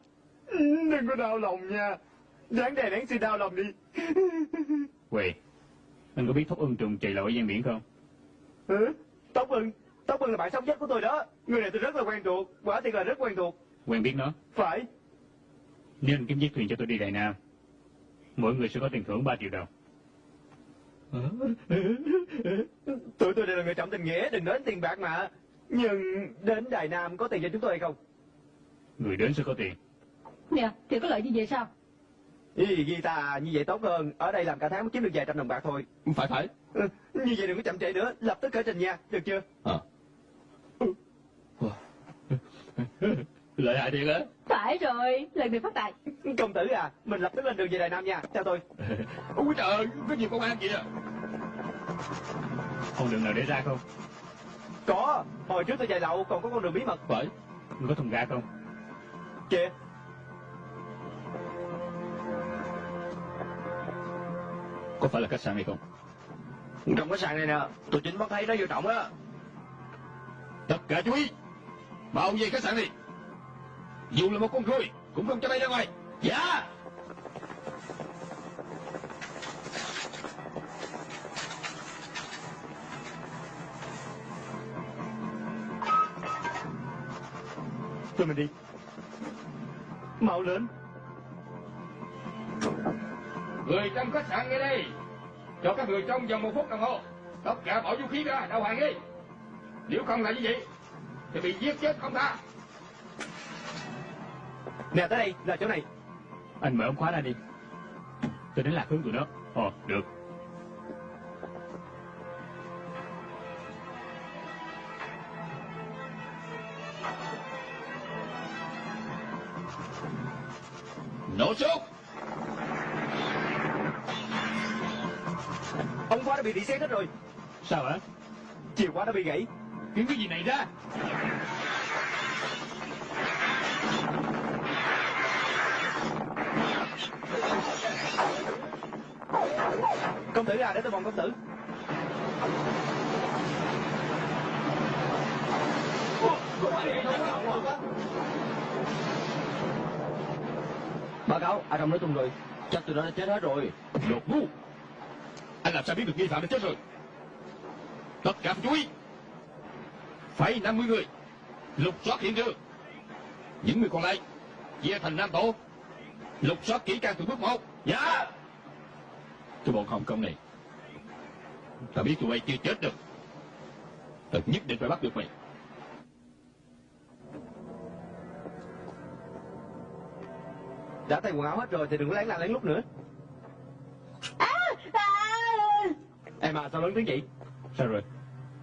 đừng có đau lòng nha. Đáng đè đáng xin đau lòng đi. Quỳ, anh có biết Thúc Ưng trùng chạy lội ở gian biển không? Hả? Tóc Ưng, Tóc Ưng là bạn sống nhất của tôi đó. Người này tôi rất là quen thuộc, quả thiệt là rất quen thuộc. Quen biết nó. Phải. Nếu anh kiếm chiếc thuyền cho tôi đi Đài Nam, mỗi người sẽ có tiền thưởng 3 triệu đồng. Tụi tôi đều là người trọng tình nghĩa, đừng đến tiền bạc mà. Nhưng đến Đài Nam có tiền cho chúng tôi hay không? Người đến sẽ có tiền. Nè, thì có lợi như vậy sao? Ý, guitar như vậy tốt hơn. Ở đây làm cả tháng mới kiếm được vài trăm đồng bạc thôi. Phải, phải. Ừ, Như vậy đừng có chậm trễ nữa, lập tức khởi trình nha, được chưa? Ờ. Lợi hại thiệt á. Phải rồi, lần này phát tài. Công tử à, mình lập tức lên đường về Đài Nam nha, theo tôi. Ôi trời ơi, có nhiều công an vậy à. Con đường nào để ra không? Có, hồi trước tôi chạy lậu còn có con đường bí mật. Phải. Người có thùng ga không? Kìa, Có phải là khách sạn hay không? Trong cái sàn này nè, tôi chính bắt thấy nó vô trọng đó. Tất cả chú ý. Bao về khách sạn đi. Dù là một con ruồi, cũng không cho bay ra ngoài. Dạ. tụi mình đi. Mau lên. Người trong khách sạn nghe đây. Cho các người trong vòng một phút đồng hồ. Tất cả bỏ vũ khí ra, đầu hàng đi. Nếu không là như vậy, thì bị giết chết không tha. Nè tới đây, là chỗ này. Anh mở ống khóa ra đi. Tôi đến lạc hướng tụi nó. Ồ, được. Bị rỉ sét hết rồi Sao hả? Chìa khóa đã bị gãy Kiếm cái gì này ra? Công tử à để tôi vòng công tử Báo cáo, ở trong nói tung rồi. Chắc tụi nó đã chết hết rồi. Đồ ngu anh làm sao biết được nghi phạm đã chết rồi? Tất cả phải chú ý. Phải 50 người. Lục soát hiện trường. Những người còn lại, Chia thành năm tổ. Lục soát kỹ càng từ bước một. Dạ. Cái bọn Hồng Kông này, Ta biết tụi bay chưa chết được. Ta nhất định phải bắt được mày. Đã thay quần áo hết rồi thì đừng có lén la lén lúc nữa À, à, Em à sao lớn tiếng vậy Sao rồi?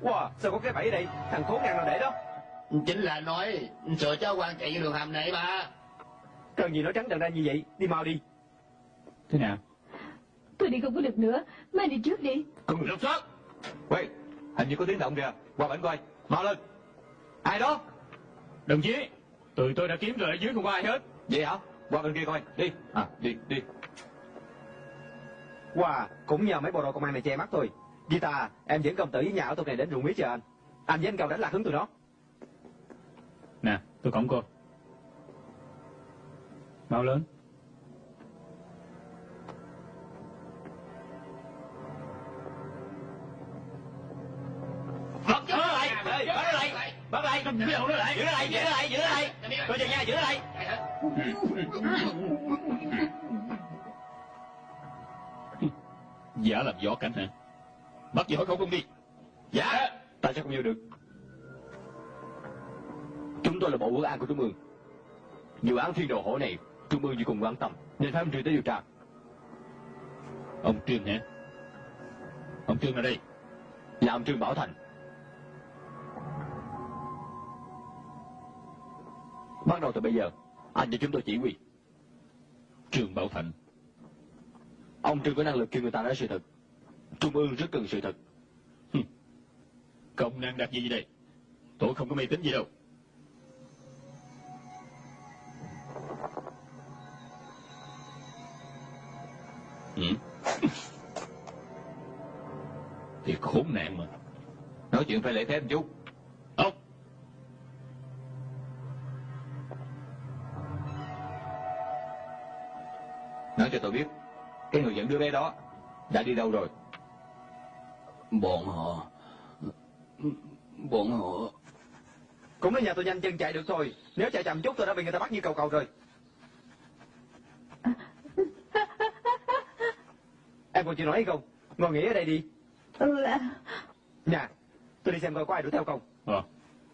Wow sao có cái bẫy đây Thằng khốn nạn nào để đó Chính là nói sợ cho quan chạy vô đường hầm này mà Cần gì nói trắng trần ra như vậy Đi mau đi Thế nào? tôi đi không có được nữa. Mai đi trước đi. Người lục soát Quay, hình như có tiếng động kìa. Qua bển coi. Mau lên. Ai đó? Đồng chí Tụi tôi đã kiếm rồi ở dưới không có ai hết Vậy hả? Qua bên kia coi. Đi. À, đi, đi. Wow cũng nhờ mấy bộ đội công an này che mắt thôi. Gita em dẫn công tử với nhà ở tục này đến ruộng mía chờ anh. Anh với anh cầu đánh lạc hướng tụi nó. Nè tôi cổng cô. Mau lớn? Bắt nó lại, bắt nó lại, bắt lại, giữ nó lại, giữ nó lại, giữ nó lại, giữ nó lại. Coi chừng nha, giữ nó lại. Giả làm gió cảnh hả Bắt gì khẩu không không đi Dạ. Tại sao không vô được? Chúng tôi là bộ quốc an của Trung ương. Vụ án thiên đồ hổ này, Trung ương vô cùng quan tâm, nên phải ông Trương tới điều tra. Ông Trương hả Ông Trương ở đây Là ông Trương Bảo Thành. Bắt đầu từ bây giờ, anh cho chúng tôi chỉ huy. Trương Bảo Thành Ông Trương có năng lực kêu người ta nói sự thật. Trung ương rất cần sự thật. Công năng đặt gì đây Tôi không có mê tín gì đâu Ừ. Thì khốn nạn mà Nói chuyện phải lễ phép chút. Ông Nói cho tôi biết. Cái người dẫn đứa bé đó đã đi đâu rồi? Bọn họ Bọn họ Cũng đến nhà tôi nhanh chân chạy được thôi Nếu chạy chậm chút tôi đã bị người ta bắt như cầu cầu rồi Em còn chịu nói hay không Ngồi nghỉ ở đây đi Ừ, à, Nè Tôi đi xem coi có ai đuổi theo không Ờ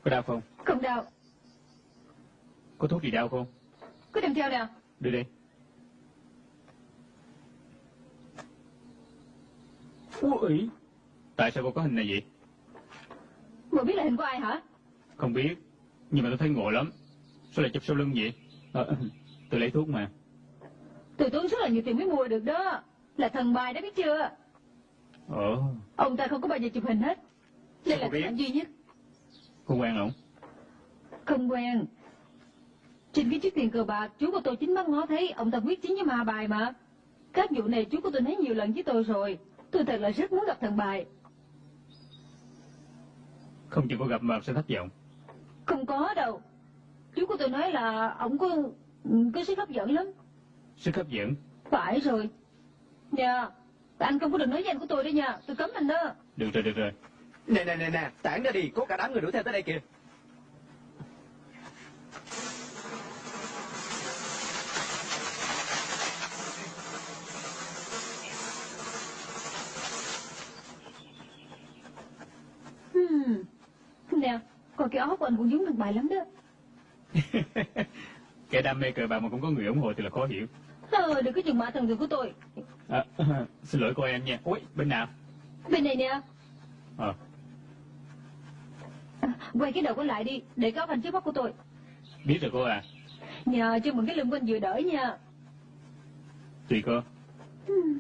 Có đau không? không đau. Có thuốc gì đau không? Cứ đem theo nào. Đưa đây Ui Tại sao cô có hình này vậy? Bộ biết là hình của ai hả? Không biết Nhưng mà tôi thấy ngộ lắm Sao lại chụp sau lưng vậy? Ờ, tôi lấy thuốc mà Tôi tốn rất là nhiều tiền mới mua được đó. Là thần bài đó biết chưa? Ồ Ông ta không có bao giờ chụp hình hết. Đây là cô hình duy nhất. Cô quen ổng Không quen. Trên cái chiếc tiền cờ bạc, chú của tôi chính mắt ngó thấy ông ta quyết chiến với ma bài mà. Các vụ này chú của tôi nói nhiều lần với tôi rồi. Tôi thật là rất muốn gặp thần bài. Không chừng cô gặp mà sẽ thất vọng Không có đâu. Chú của tôi nói là ông có có sức hấp dẫn lắm. Sức hấp dẫn Phải rồi. Nha. Anh không có được nói với anh của tôi đấy nha. Tôi cấm anh đó. Được rồi, được rồi Nè nè nè nè Tản ra đi Có cả đám người đuổi theo tới đây kìa Hmm. Nè, còn cái áo của anh cũng giống thần bài lắm đó. Kẻ đam mê cờ bạc mà cũng có người ủng hộ thì là khó hiểu Ờ, đừng có chừng mã thần tượng của tôi. à, Xin lỗi cô em nha Ui, bên nào? Bên này nè. Ờ, À, quay cái đầu của lại đi, để có anh trước mắt của tôi. biết rồi cô à Nhờ cho mừng cái lưng của anh vừa đỡ nha. Tùy cô Hmm.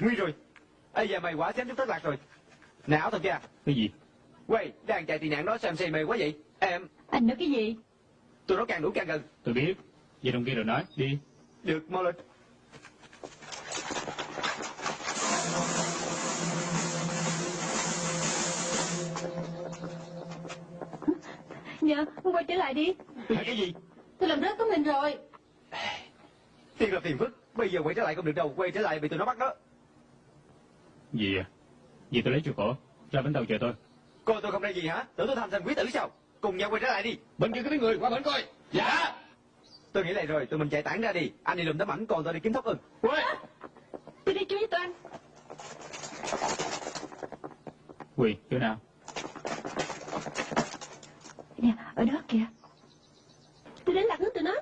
Nguy rồi. Ây giờ mày quả xém chút thất lạc rồi. Nè áo thật kia. Cái gì? Quay, đang chạy tị nạn đó xem xì mày quá vậy. Em, Anh nói cái gì? tụi nó càng đuổi càng gần. Tôi biết. Vậy đồng kia rồi nói. Đi. Được, mau lên. Dạ, quay trở lại đi. Hả cái gì? Tôi làm rớt của mình rồi. Thiệt là phiền phức. Bây giờ quay trở lại không được đâu. Quay trở lại bị tụi nó bắt đó. Gì à? Gì tôi lấy chuột cổ. Ra bến tàu chờ tôi. Coi tôi không ra gì hả? Tưởng tôi thành thành quý tử sao? Cùng nhau quay trở lại đi. Bên kia có tiếng người, qua bên coi. Dạ. Tôi nghĩ lại rồi, tụi mình chạy tản ra đi. Anh đi lùm tấm ảnh, còn tôi đi kiếm thóc ưng. Quay! Tôi đi chú với tôi anh. Quỳ, chỗ nào? Nè, ở đó kìa. Tôi đến lạc hướng tụi nó.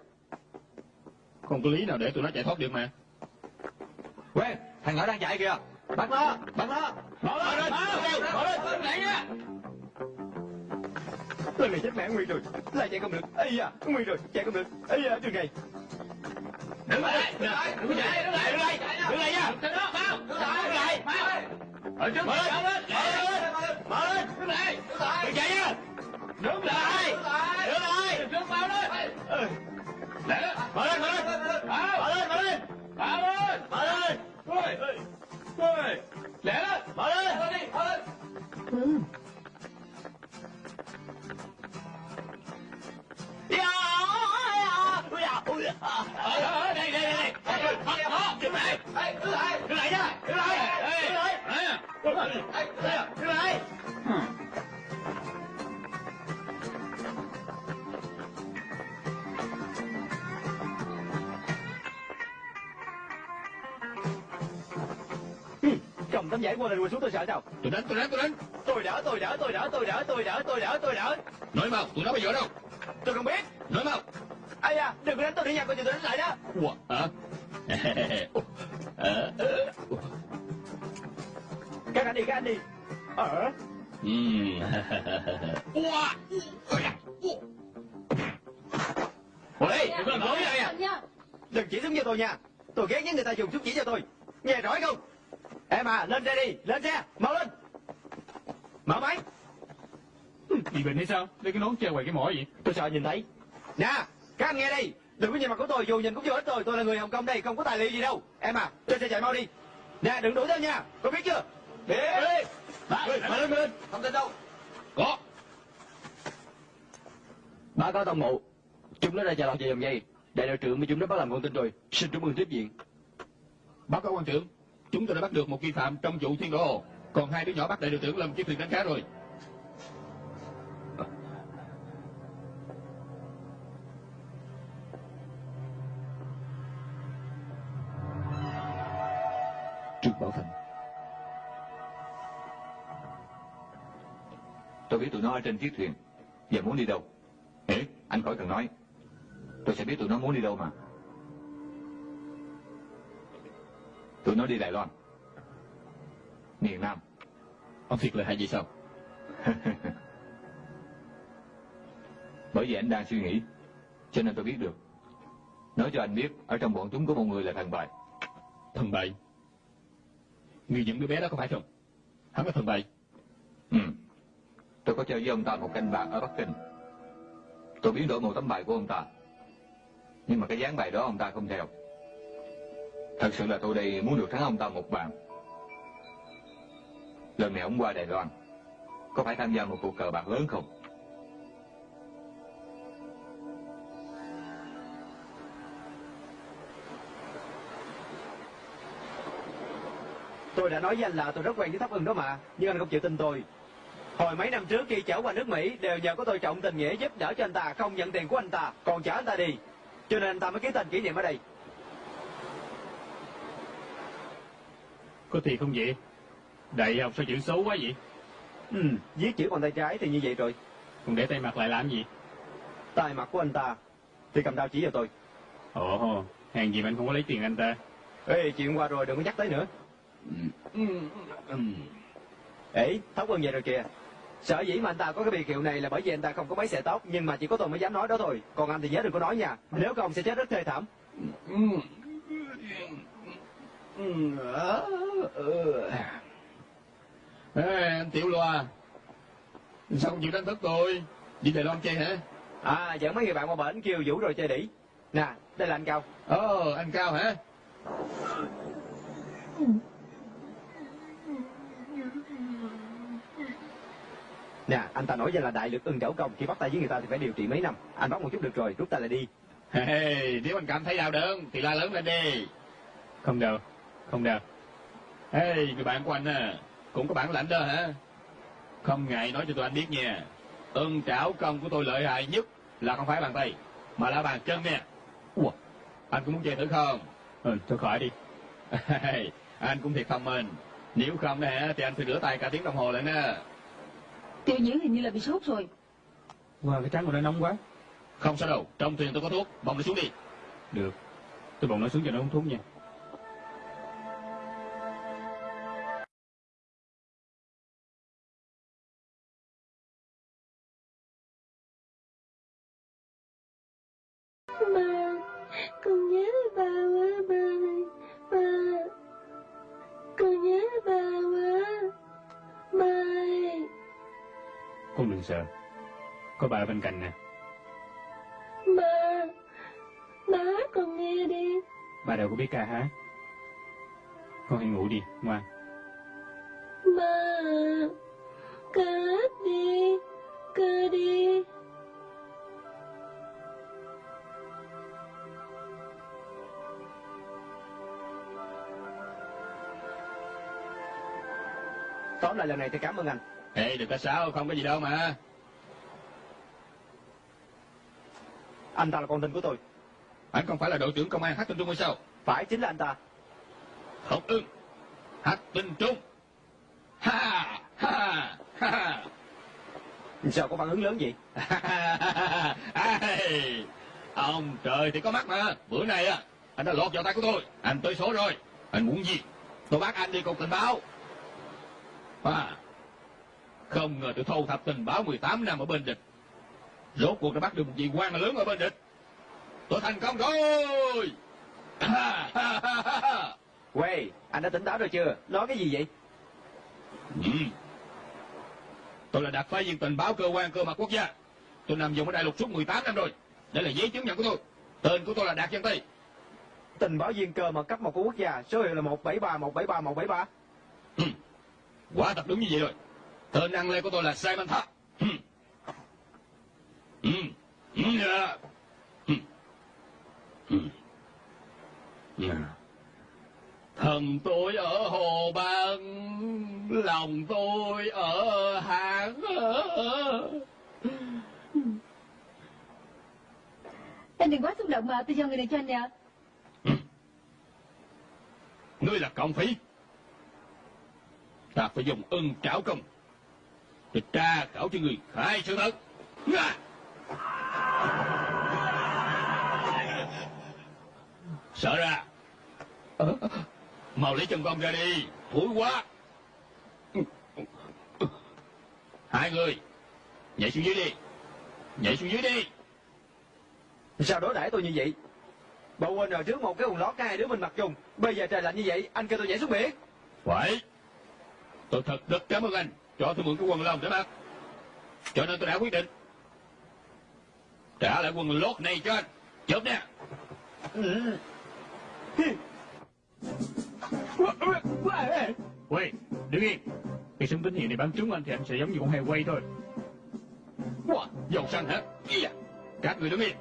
Không có lý nào để tụi nó chạy thoát được mà. Quê, thằng nhỏ đang chạy kìa. Bắt nó, bắt nó. Mở lên, mở lên, mở lên, mở lên, lại nha. Lần này chết mẹ Nguy rồi. Lại chạy không được. Ây da, Nguy rồi, chạy không được. Ây da, trường này. Đứng lại, đứng lại, đứng lại, đứng lại, đứng lại, đứng lại nha. Đứng lại, đứng lại. Ở trước mở lên, mở lên, mở lên, đứng lại, đừng chạy nha. Đứng lại, đứng lại, đừng trước mau lên. Lẹ lên, mở lên, mở lên, mở lên, mở lên, mở lên, mở lên. Ôi, ôi, lẹ lên, mở lên, mở lên, mở lên. Ừ. Dạ, ôi da, ôi da. Ờ, đây, đây, đây, đây. Đó, đứng lại, đứng lại, đứng lại nha, đứng lại, đứng lại, đứng lại, đứng lại. Ừ, Cầm tấm giấy qua lên quỳ xuống tôi sợ sao? Tôi đánh, tôi đánh, tôi đánh. Tôi đỡ, tôi đỡ, tôi đỡ, tôi đỡ, tôi đỡ, tôi đỡ, tôi đỡ. Nói mau, tụi nó bây giờ đâu? Tôi không biết. Nói mau. Ây da, đừng có đánh tôi nữa nha, coi chừng tôi đánh lại đó. Ủa, hả? Ờ, ờ. Các anh đi, các anh đi. Ờ. Ừm. Ủa. Ủa đây, đừng có làm lỗi vậy à? Anh nha. Đừng chỉ xuống cho tôi nha. Tôi ghét nhất người ta dùng súng chỉ cho tôi. Nghe rõ không? Em à, lên xe đi, lên xe, mau lên. Mở máy. Bị bệnh hay sao? Lấy cái nón che ngoài cái mỏ gì? Tôi sợ nhìn thấy. Nè, các anh nghe đây. Đừng có nhìn mặt của tôi, dù nhìn cũng vô ích tôi. Tôi là người Hồng Kông đây, không có tài liệu gì đâu. Em à, trên xe chạy mau đi. Nè, đừng đuổi theo nha. Có biết chưa? Biết. Ba, Mở lên, mở lên. Không tin đâu. Có. Báo cáo tổng bộ. Chúng nó đã chạy lọt vào dòng dây. Đại đội trưởng với chúng nó bắt làm con tin rồi. Xin chúc mừng tiếp viện. Báo cáo quan trưởng, chúng tôi đã bắt được một nghi phạm trong vụ thiên đổ hồ. Còn hai đứa nhỏ bắt đại đội trưởng làm chiếc thuyền đánh cá rồi. Trương Bảo Thành. Tôi biết tụi nó ở trên chiếc thuyền Giờ muốn đi đâu Ê, anh khỏi cần nói Tôi sẽ biết tụi nó muốn đi đâu mà Tụi nó đi Đài Loan Miền Nam Ông thiệt là hay gì sao? Bởi vì anh đang suy nghĩ Cho nên tôi biết được Nói cho anh biết Ở trong bọn chúng có một người là thần bài Thần bậy. Người dẫn đứa bé đó có phải không? Hắn là thần bậy. Ừ Tôi có chơi với ông ta một canh bạc ở Bắc Kinh Tôi biến đổi một tấm bài của ông ta Nhưng mà cái dáng bài đó ông ta không theo Thật sự là tôi đây muốn được thắng ông ta một bàn Lần này ông qua Đài Loan Có phải tham gia một cuộc cờ bạc lớn không? Tôi đã nói với anh là tôi rất quen với thấp ưng đó mà. Nhưng anh không chịu tin tôi. Hồi mấy năm trước khi chở qua nước Mỹ, đều nhờ có tôi trọng tình nghĩa giúp đỡ cho anh ta không nhận tiền của anh ta, còn trả anh ta đi cho nên anh ta mới ký tên kỷ niệm ở đây Có thiệt không vậy? Đại học sao chữ xấu quá vậy? ừ, viết chữ bằng tay trái thì như vậy rồi Còn để tay mặt lại làm gì? tay mặt của anh ta thì cầm đao chỉ vào tôi Ồ, hàng gì mà anh không có lấy tiền anh ta? ê chuyện qua rồi đừng có nhắc tới nữa ê thóc ưng vậy rồi kìa sở dĩ mà anh ta có cái biệt hiệu này là bởi vì anh ta không có mấy sợi tóc nhưng mà chỉ có tôi mới dám nói đó thôi còn anh thì nhớ đừng có nói nha nếu không sẽ chết rất thê thảm Ê, anh Tiểu Loa Sao không chịu đánh thức tôi Đi Đài Loan chơi hả À, dẫn mấy người bạn qua bển kêu Vũ rồi chơi đỉ. Nè, đây là anh Cao. Ồ, anh Cao hả Nè, anh ta nói danh là đại lực ưng trảo công. Khi bắt tay với người ta thì phải điều trị mấy năm. Anh bắt một chút được rồi, rút tay lại đi. hey, Nếu anh cảm thấy đau đớn Thì la lớn lên đi Không đâu, không đâu. Hey, người bạn của anh à Cũng có bản lãnh đó hả Không ngại nói cho tụi anh biết nha Ưng trảo công của tôi lợi hại nhất Là không phải bàn tay Mà là bàn chân nè Ủa, Anh có muốn chơi thử không Ừ, thôi khỏi đi. Hey, anh cũng thiệt thông minh Nếu không nè thì anh phải rửa tay cả tiếng đồng hồ lại nè Tiêu nhiễm hình như là bị sốt rồi. Wow, cái trắng của nó nóng quá. Không sao đâu, trong thuyền tôi có thuốc Bông nó xuống đi Được, tôi bồng nó xuống cho nó uống thuốc nha. Có bà ở bên cạnh nè. ba Ba hát con nghe đi Bà đâu có biết ca hát. Con hãy ngủ đi, ngoan. Ba Ca hát đi Ca đi Tóm lại lần này thì cảm ơn anh. Ê, đừng có sao, không có gì đâu mà Anh ta là con tin của tôi. Anh không phải là đội trưởng công an hát tinh trung hay sao? Phải chính là anh ta. Không ưng. Hát tinh trung. Ha ha ha. Sao có phản ứng lớn? Ai, Ông trời thì có mắt mà. Bữa nay á Anh đã lọt vào tay của tôi. Anh tới số rồi. Anh muốn gì? Tôi bắt anh đi cục tình báo. À, Không ngờ tôi thu thập tình báo 18 năm ở bên địch Rốt cuộc đã bắt được một vị quan lớn ở bên địch Tôi thành công rồi. Quay, anh đã tỉnh táo rồi chưa? Nói cái gì vậy? Ừ. Tôi là đặc phái viên tình báo cơ quan cơ mật quốc gia. Tôi nằm dùng ở đại lục suốt 18 năm rồi. Đây là giấy chứng nhận của tôi. Tên của tôi là Đạt Văn Tây. Tình báo viên cơ mật cấp một của quốc gia, số hiệu là 173 173 173. Ừ. Quả thật đúng như vậy rồi. Tên ăn lê của tôi là Simon Thap. Thần tôi ở Hồ Bang, lòng tôi ở Hán. Anh đừng quá xúc động mà, tôi giao người này cho anh nè. Ngươi là cộng phí. Ta phải dùng ưng trảo công. Để tra khảo cho người khai sự thật. Sợ ra. Mau lấy chân con ra đi. Thúi quá. Hai người. Nhảy xuống dưới đi. Nhảy xuống dưới đi. Sao đối đãi tôi như vậy? Bộ quên rồi trước một cái quần lót hai đứa mình mặc chung. Bây giờ trời lạnh như vậy, anh kêu tôi nhảy xuống biển. Phải. Tôi thật rất cảm ơn anh cho tôi mượn cái quần lông để mặc. Cho nên tôi đã quyết định trả lại quần lót này cho anh. Chớp nè. Quay, đứng yên. Khi súng tín hiệu này bắn trúng anh thì anh sẽ giống như con heo quay thôi. Wow, dầu xanh hả? Iya. Các người đứng yên.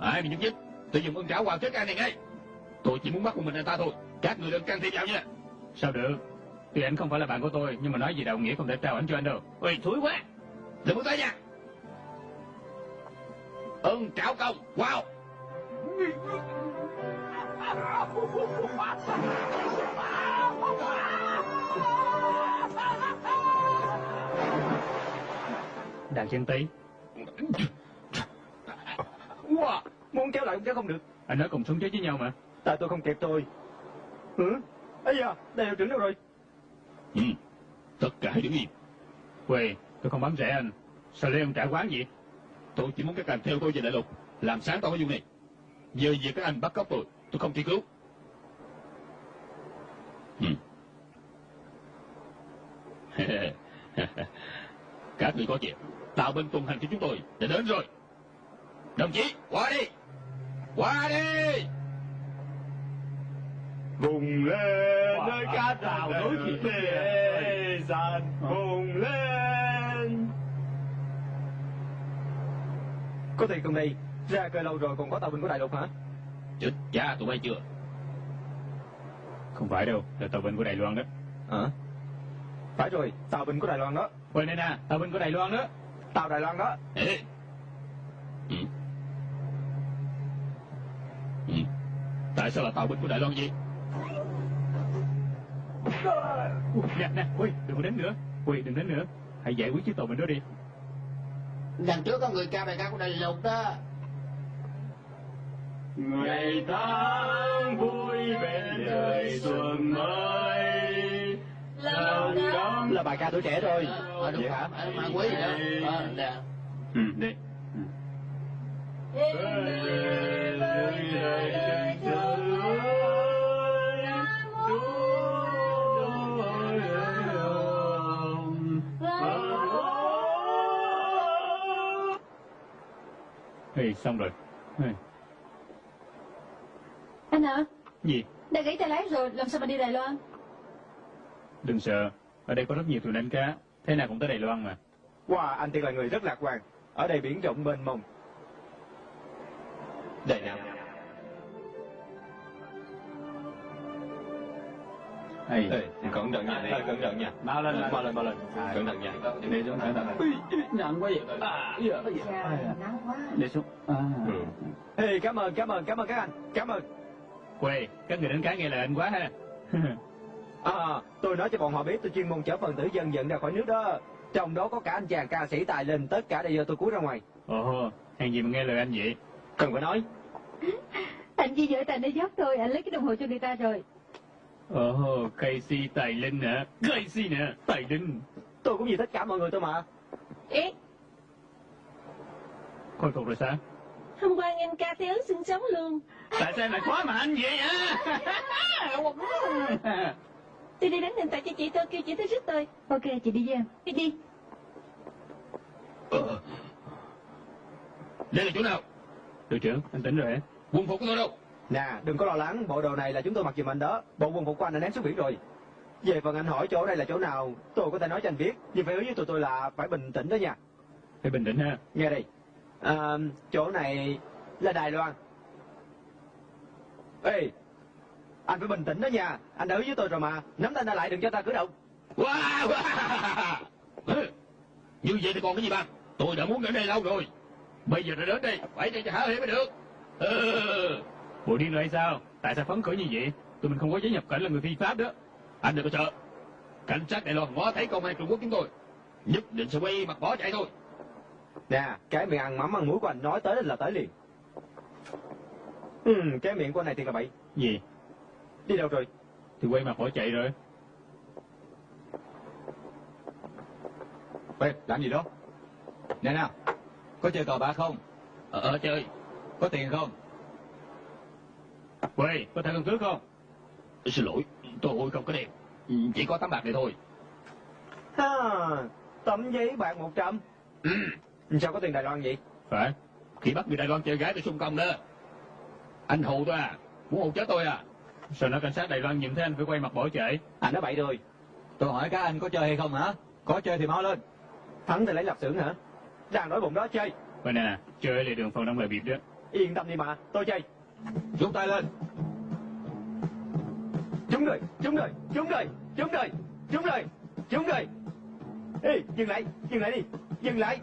Ai bị nhúc nhích, tôi dùng ưng trảo vào chết anh này ngay. Tôi chỉ muốn bắt một mình anh ta thôi. Các người đừng can thiệp vào nha. Sao được? Tuy anh không phải là bạn của tôi, nhưng mà nói gì đạo nghĩa không thể trao ảnh cho anh đâu. Ôi, thúi quá. Đừng bước tới nha. Ưng trảo công. Wow. Đàn chân tí, Wow, muốn kéo lại cũng kéo không được. anh nói cùng sống chết với nhau mà. Tại tôi không kịp tôi. Hử? Ây da, đây hiệu trưởng đâu rồi? Ừ. Tất cả hãy đứng yên. Quay, tôi không bắn rẻ anh. Sao lấy ông trả quán vậy? Tôi chỉ muốn các anh theo tôi về đại lục. Làm sáng tỏ cái vụ này. Giờ việc các anh bắt cóc tôi, tôi không truy cứu. Ừ. Các người có chuyện, tạo bên tuần hành cho chúng tôi đã đến rồi. Đồng chí, qua đi! Qua đi! Vùng lên nơi cát núi thịt lê dàn vùng lên Có tiền cùng đi, ra cơi lâu rồi còn có tàu binh của đại lục hả? Chết cha tụi bay chưa? Không phải đâu, là tàu binh của Đài Loan đó Hả? Phải rồi, tàu binh của Đài Loan đó. Quên đây nè, tàu binh của Đài Loan đó Tàu Đài Loan đó. Ê! Ừ. Ừ. Tại sao là tàu binh của Đài Loan gì? Ui, Nè, nè, ui, đừng có đến nữa Ui, đừng đến nữa Hãy giải quyết chiếc tàu binh đó đi Đằng trước có người cao đại ca của đại lục đó. Ngày tháng vui bên đời xuân mới. Lòng đắm Là bài ca tuổi trẻ rồi. Ờ đúng Vậy hả? Ờ, mà quý gì đó Ờ, nè Ừ, đi Ê, xong rồi Ê, Anh hả? Gì? Đã gãy tay lái rồi, làm sao mà đi Đài Loan? Đừng sợ Ở đây có rất nhiều thuyền đánh cá Thế nào cũng tới Đài Loan mà Wow, anh Tiên là người rất lạc quan. Ở đây biển rộng mênh mông. Đây nào. Ê, cẩn thận nha, Ê, cẩn thận nha. Mau lên, mau lên, mau lên. Cẩn thận nha. Đi xuống cẩn thận Nặng quá vậy à, nắng quá Đi xuống à. Ừ. Ê, cảm ơn, cảm ơn, cảm ơn các anh. Cảm ơn. Quê, các người đánh cá nghe lời anh quá ha À, tôi nói cho bọn họ biết tôi chuyên môn chở phần tử dân dẫn ra khỏi nước đó. Trong đó có cả anh chàng ca sĩ tài linh, tất cả đều do tôi cúi ra ngoài. Ồ, hàng gì mà nghe lời anh vậy Cần phải nói. Anh chỉ giỏi tài để dốc thôi, anh lấy cái đồng hồ cho người ta rồi. Ồ, Casey Tài Linh hả? Casey nè, Tài Linh Tôi cũng vì tất cả mọi người tôi mà. Ê, Khôi phục rồi sao? hôm qua anh ca thấy ấn xương sống luôn. Tại sao em lại khóa mà anh vậy hả? Tôi đi đánh điện thoại cho chị tôi, kêu chị tới rước tôi. Ok, chị đi với em. Đi đi. Ờ. Đây là chỗ nào? Đội trưởng, anh tỉnh rồi hả? Quân phục của tôi đâu? Nè, đừng có lo lắng, bộ đồ này là chúng tôi mặc giùm anh đó. Bộ quân phục của anh đã ném xuống biển rồi. Về phần anh hỏi chỗ đây là chỗ nào, tôi có thể nói cho anh biết. Nhưng phải hứa với tụi tôi là phải bình tĩnh đó nha. Phải bình tĩnh ha Nghe đây. À, chỗ này là Đài Loan. Ê, anh phải bình tĩnh đó nha. Anh đã hứa với tôi rồi mà. Nắm tay anh lại đừng cho ta cử động. Wow, wow. Như vậy thì còn cái gì bằng? Tôi đã muốn đến đây lâu rồi. Bây giờ đã đến đây, phải cho hả hê mới được. Ừ. Bộ điên rồi hay sao? Tại sao phấn khởi như vậy? Tụi mình không có giấy nhập cảnh là người phi pháp đó Anh đừng có sợ. Cảnh sát Đài Loan ngó thấy công an Trung Quốc chúng tôi. Nhất định sẽ quay mặt bỏ chạy thôi. Nè, cái miệng ăn mắm ăn muối của anh nói tới là tới liền. Ừ, cái miệng của anh này thì là bậy. Gì? Đi đâu rồi? Thì quay mặt bỏ chạy rồi Ê, làm gì đó? Nè nào, có chơi cờ bạc không? Ờ, ờ chơi. Có tiền không? Quay, có thẻ căn cước không? Xin lỗi, tôi không có. Ừ, Chỉ có tấm bạc này thôi. Ha, tấm giấy bạc 100. Ừ. Sao có tiền Đài Loan vậy? Phải Khi bắt người Đài Loan chơi gái tôi xung công đó. Anh hù tôi à? Muốn hù chết tôi à? Sao nó cảnh sát Đài Loan nhìn thấy anh phải quay mặt bỏ chạy Anh nói bậy rồi. Tôi hỏi các anh có chơi hay không hả? Có chơi thì mau lên. Thắng thì lấy lạp xưởng hả? Đang nói bụng đó chơi. Vậy nè, chơi lại đường phần đông là biệt đó Yên tâm đi mà, tôi chơi. Rút tay lên. Trúng rồi, trúng rồi, trúng rồi, trúng rồi, trúng rồi, trúng rồi. Ê, dừng lại, dừng lại đi, dừng lại.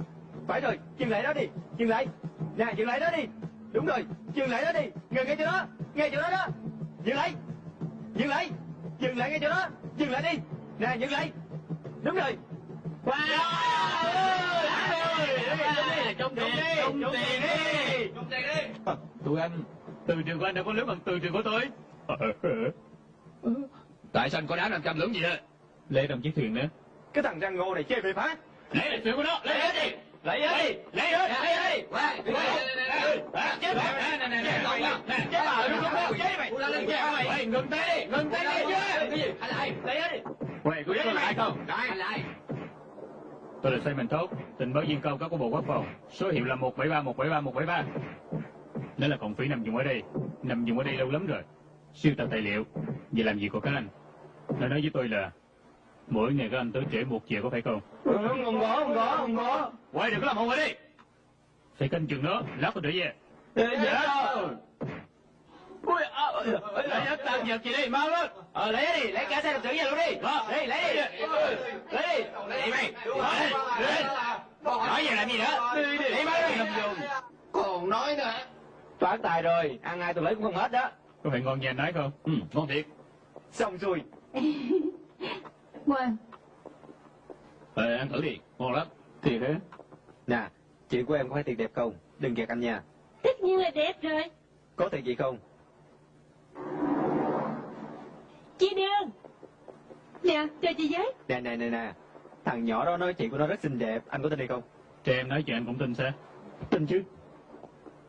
Phải rồi, dừng lại đó đi, dừng lại. Nè, dừng lại đó đi. Đúng rồi, dừng lại đó đi. Ngừng ngay chỗ đó, ngay chỗ đó đó. Dừng lại, dừng lại, dừng lại ngay chỗ đó, dừng lại đi. Nè, dừng lại. Đúng rồi. Wow! Trúng tiền, trúng tiền đi, trúng tiền đi. Tụi anh, Từ trường của anh đã có lớn bằng từ trường của tôi. Tại sao anh có đá 500 lưỡng gì đó? Lê đồng chiếc thuyền nữa Cái thằng răng ngô này chơi bề phá. Lấy lại thuyền của nó, lấy hết đi. Lấy đi. Lấy ơi lấy ơi chết bà nè nè nè chết bà đúng không chết mày ngừng tay đi ngừng tay đi. chưa Anh lại, lấy đi. Quay có có lại không? Anh lại. Tôi là Simon Tốt, tình báo viên cao cấp của Bộ Quốc phòng. Số hiệu là 173 173 173. Nếu là còn phí nằm dùng ở đây, nằm dùng ở đây lâu lắm rồi. Siêu tập tài liệu, về làm gì của các anh. Nó nói với tôi là mỗi ngày các anh tới trễ một giờ có phải không? không có không có không có Quay đừng có làm hồn ở đi. Phải canh chừng nó, lát tôi trở về. dạ ui Lấy hết tăng vật gì đi, mau lên. ờ lấy đi lấy cả xe đập tử về luôn đi đi lấy đi lấy đi Đi mày, đi, đi. Nói về làm gì nữa? đi đi Đi mau đi. Còn nói nữa. Toán tài rồi ăn ai tôi lấy cũng không hết đó. Có phải ngon nha nói không? Ừ, ngon thiệt. xong rồi Ngoan Ờ, ăn thử đi, ngon lắm. Thiệt hả? nè chị của em có phải tiền đẹp không? Đừng kẹt anh nha. Tất nhiên là đẹp rồi. Có tiền gì không? Chị Đường. Nè cho chị với. Nè nè nè nè. Thằng nhỏ đó nói chị của nó rất xinh đẹp. Anh có tin hay không? Cho em nói chuyện anh cũng tin sao? tin chứ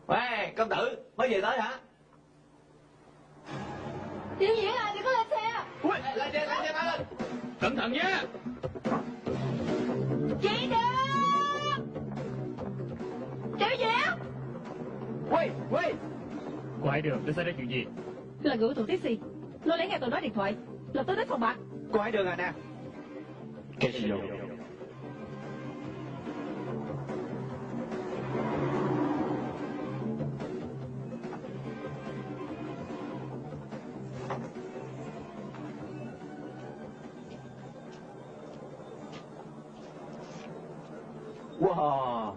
Ê, công tử, mới về tới hả? Tiểu diễn à đừng có lên xe? Ui, lên xe, lên xe, lên. Cẩn thận nhé! Chị Đường Tiểu diễn Ui, ui ai được, để xảy ra chuyện gì? Là của tụi taxi Nó lấy nghe tôi nói điện thoại. Lập tức đến phòng bạc ấy đường à nè. Cái gì đâu Wow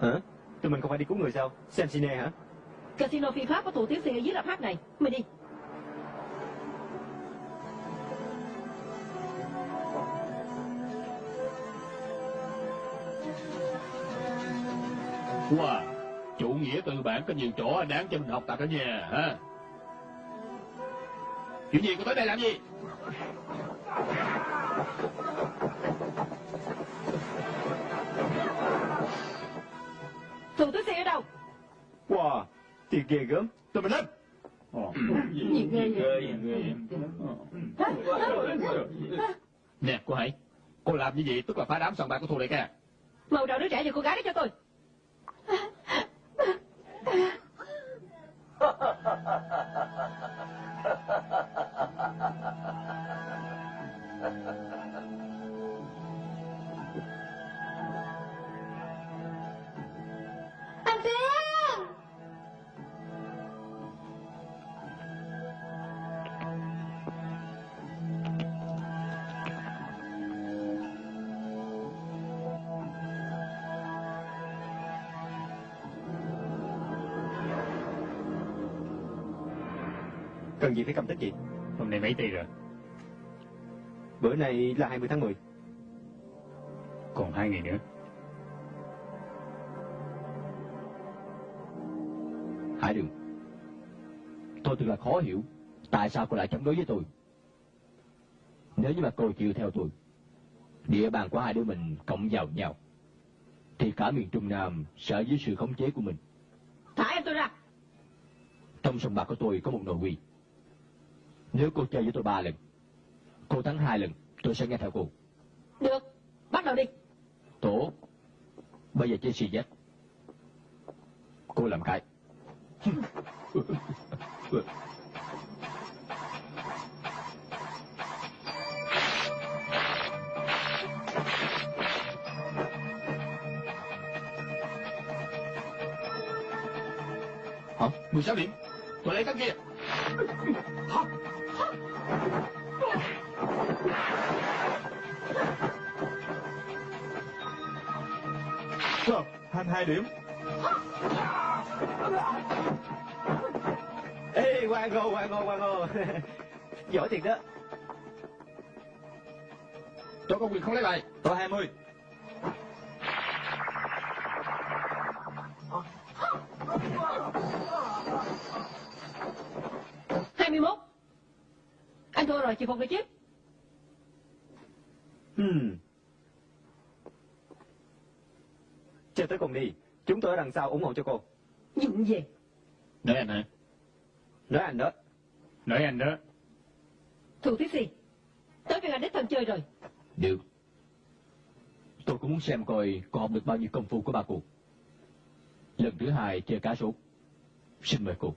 Hả? Tụi mình không phải đi cứu người sao? Xem cine hả? Casino phi pháp của tụi taxi ở dưới lạp hát này Mày đi Wow, chủ nghĩa tư bản có nhiều chỗ đáng cho mình học tập đó nha, ha? Chuyện gì, cô tới đây làm gì? Tụi taxi ở đâu Wow, thiệt ghê gớm. Tụi mình lên. Gì ghê vậy. Nè, cô Hải, cô làm như vậy tức là phá đám sòng bạc của Thu Lệ ca. Màu đầu đứa trẻ và cô gái đó cho tôi phải cầm tích gì? Hôm nay mấy tỷ rồi? Bữa nay là 20 tháng 10 Còn hai ngày nữa. Hải Đường Tôi thật là khó hiểu Tại sao cô lại chống đối với tôi Nếu như mà cô chịu theo tôi Địa bàn của hai đứa mình cộng vào nhau Thì cả miền Trung Nam sẽ dưới sự khống chế của mình Thả em tôi ra Trong sòng bạc của tôi có một nội quy Nếu cô chơi với tôi ba lần Cô thắng hai lần Tôi sẽ nghe theo cô Được Bắt đầu đi Tốt Bây giờ chơi xì dách Cô làm cái Hả? 16 điểm. Tôi lấy tấm kia. Wow, 22 điểm. Ê, Quang Ngô, Quang Ngô, Quang Ngô. Giỏi thiệt đó. Tôi có quyền không lấy bài. Tôi 20 21 Anh thua rồi chịu phục được chứ Hmm. Chơi tới cùng đi. Chúng tôi ở đằng sau ủng hộ cho cô. Dụng về. Nói anh hả? Nói anh đó. Nói anh đó. Thủ tí gì? Tới phiên anh đích thân chơi rồi. Được. Tôi cũng muốn xem coi cô học được bao nhiêu công phu của ba cô. Lần thứ hai chơi cá sấu. Xin mời cô.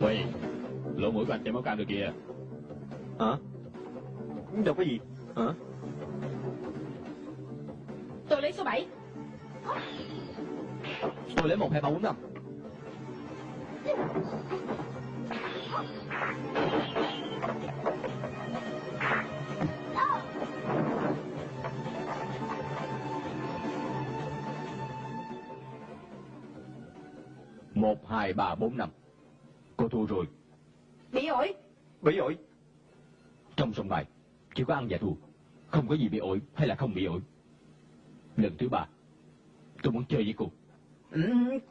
Quay. Lỗ mũi của anh chảy máu cam được kìa. Hả? Đâu có gì. Hả? Tôi lấy số 7. Tôi lấy một hai ba bốn năm. Một, hai, ba, bốn, năm. Cô thua rồi. Bị ổi. Bị ổi. Trong sòng bài, chỉ có ăn và thua. Không có gì bị ổi hay là không bị ổi. Lần thứ ba, tôi muốn chơi với cô. Ừ,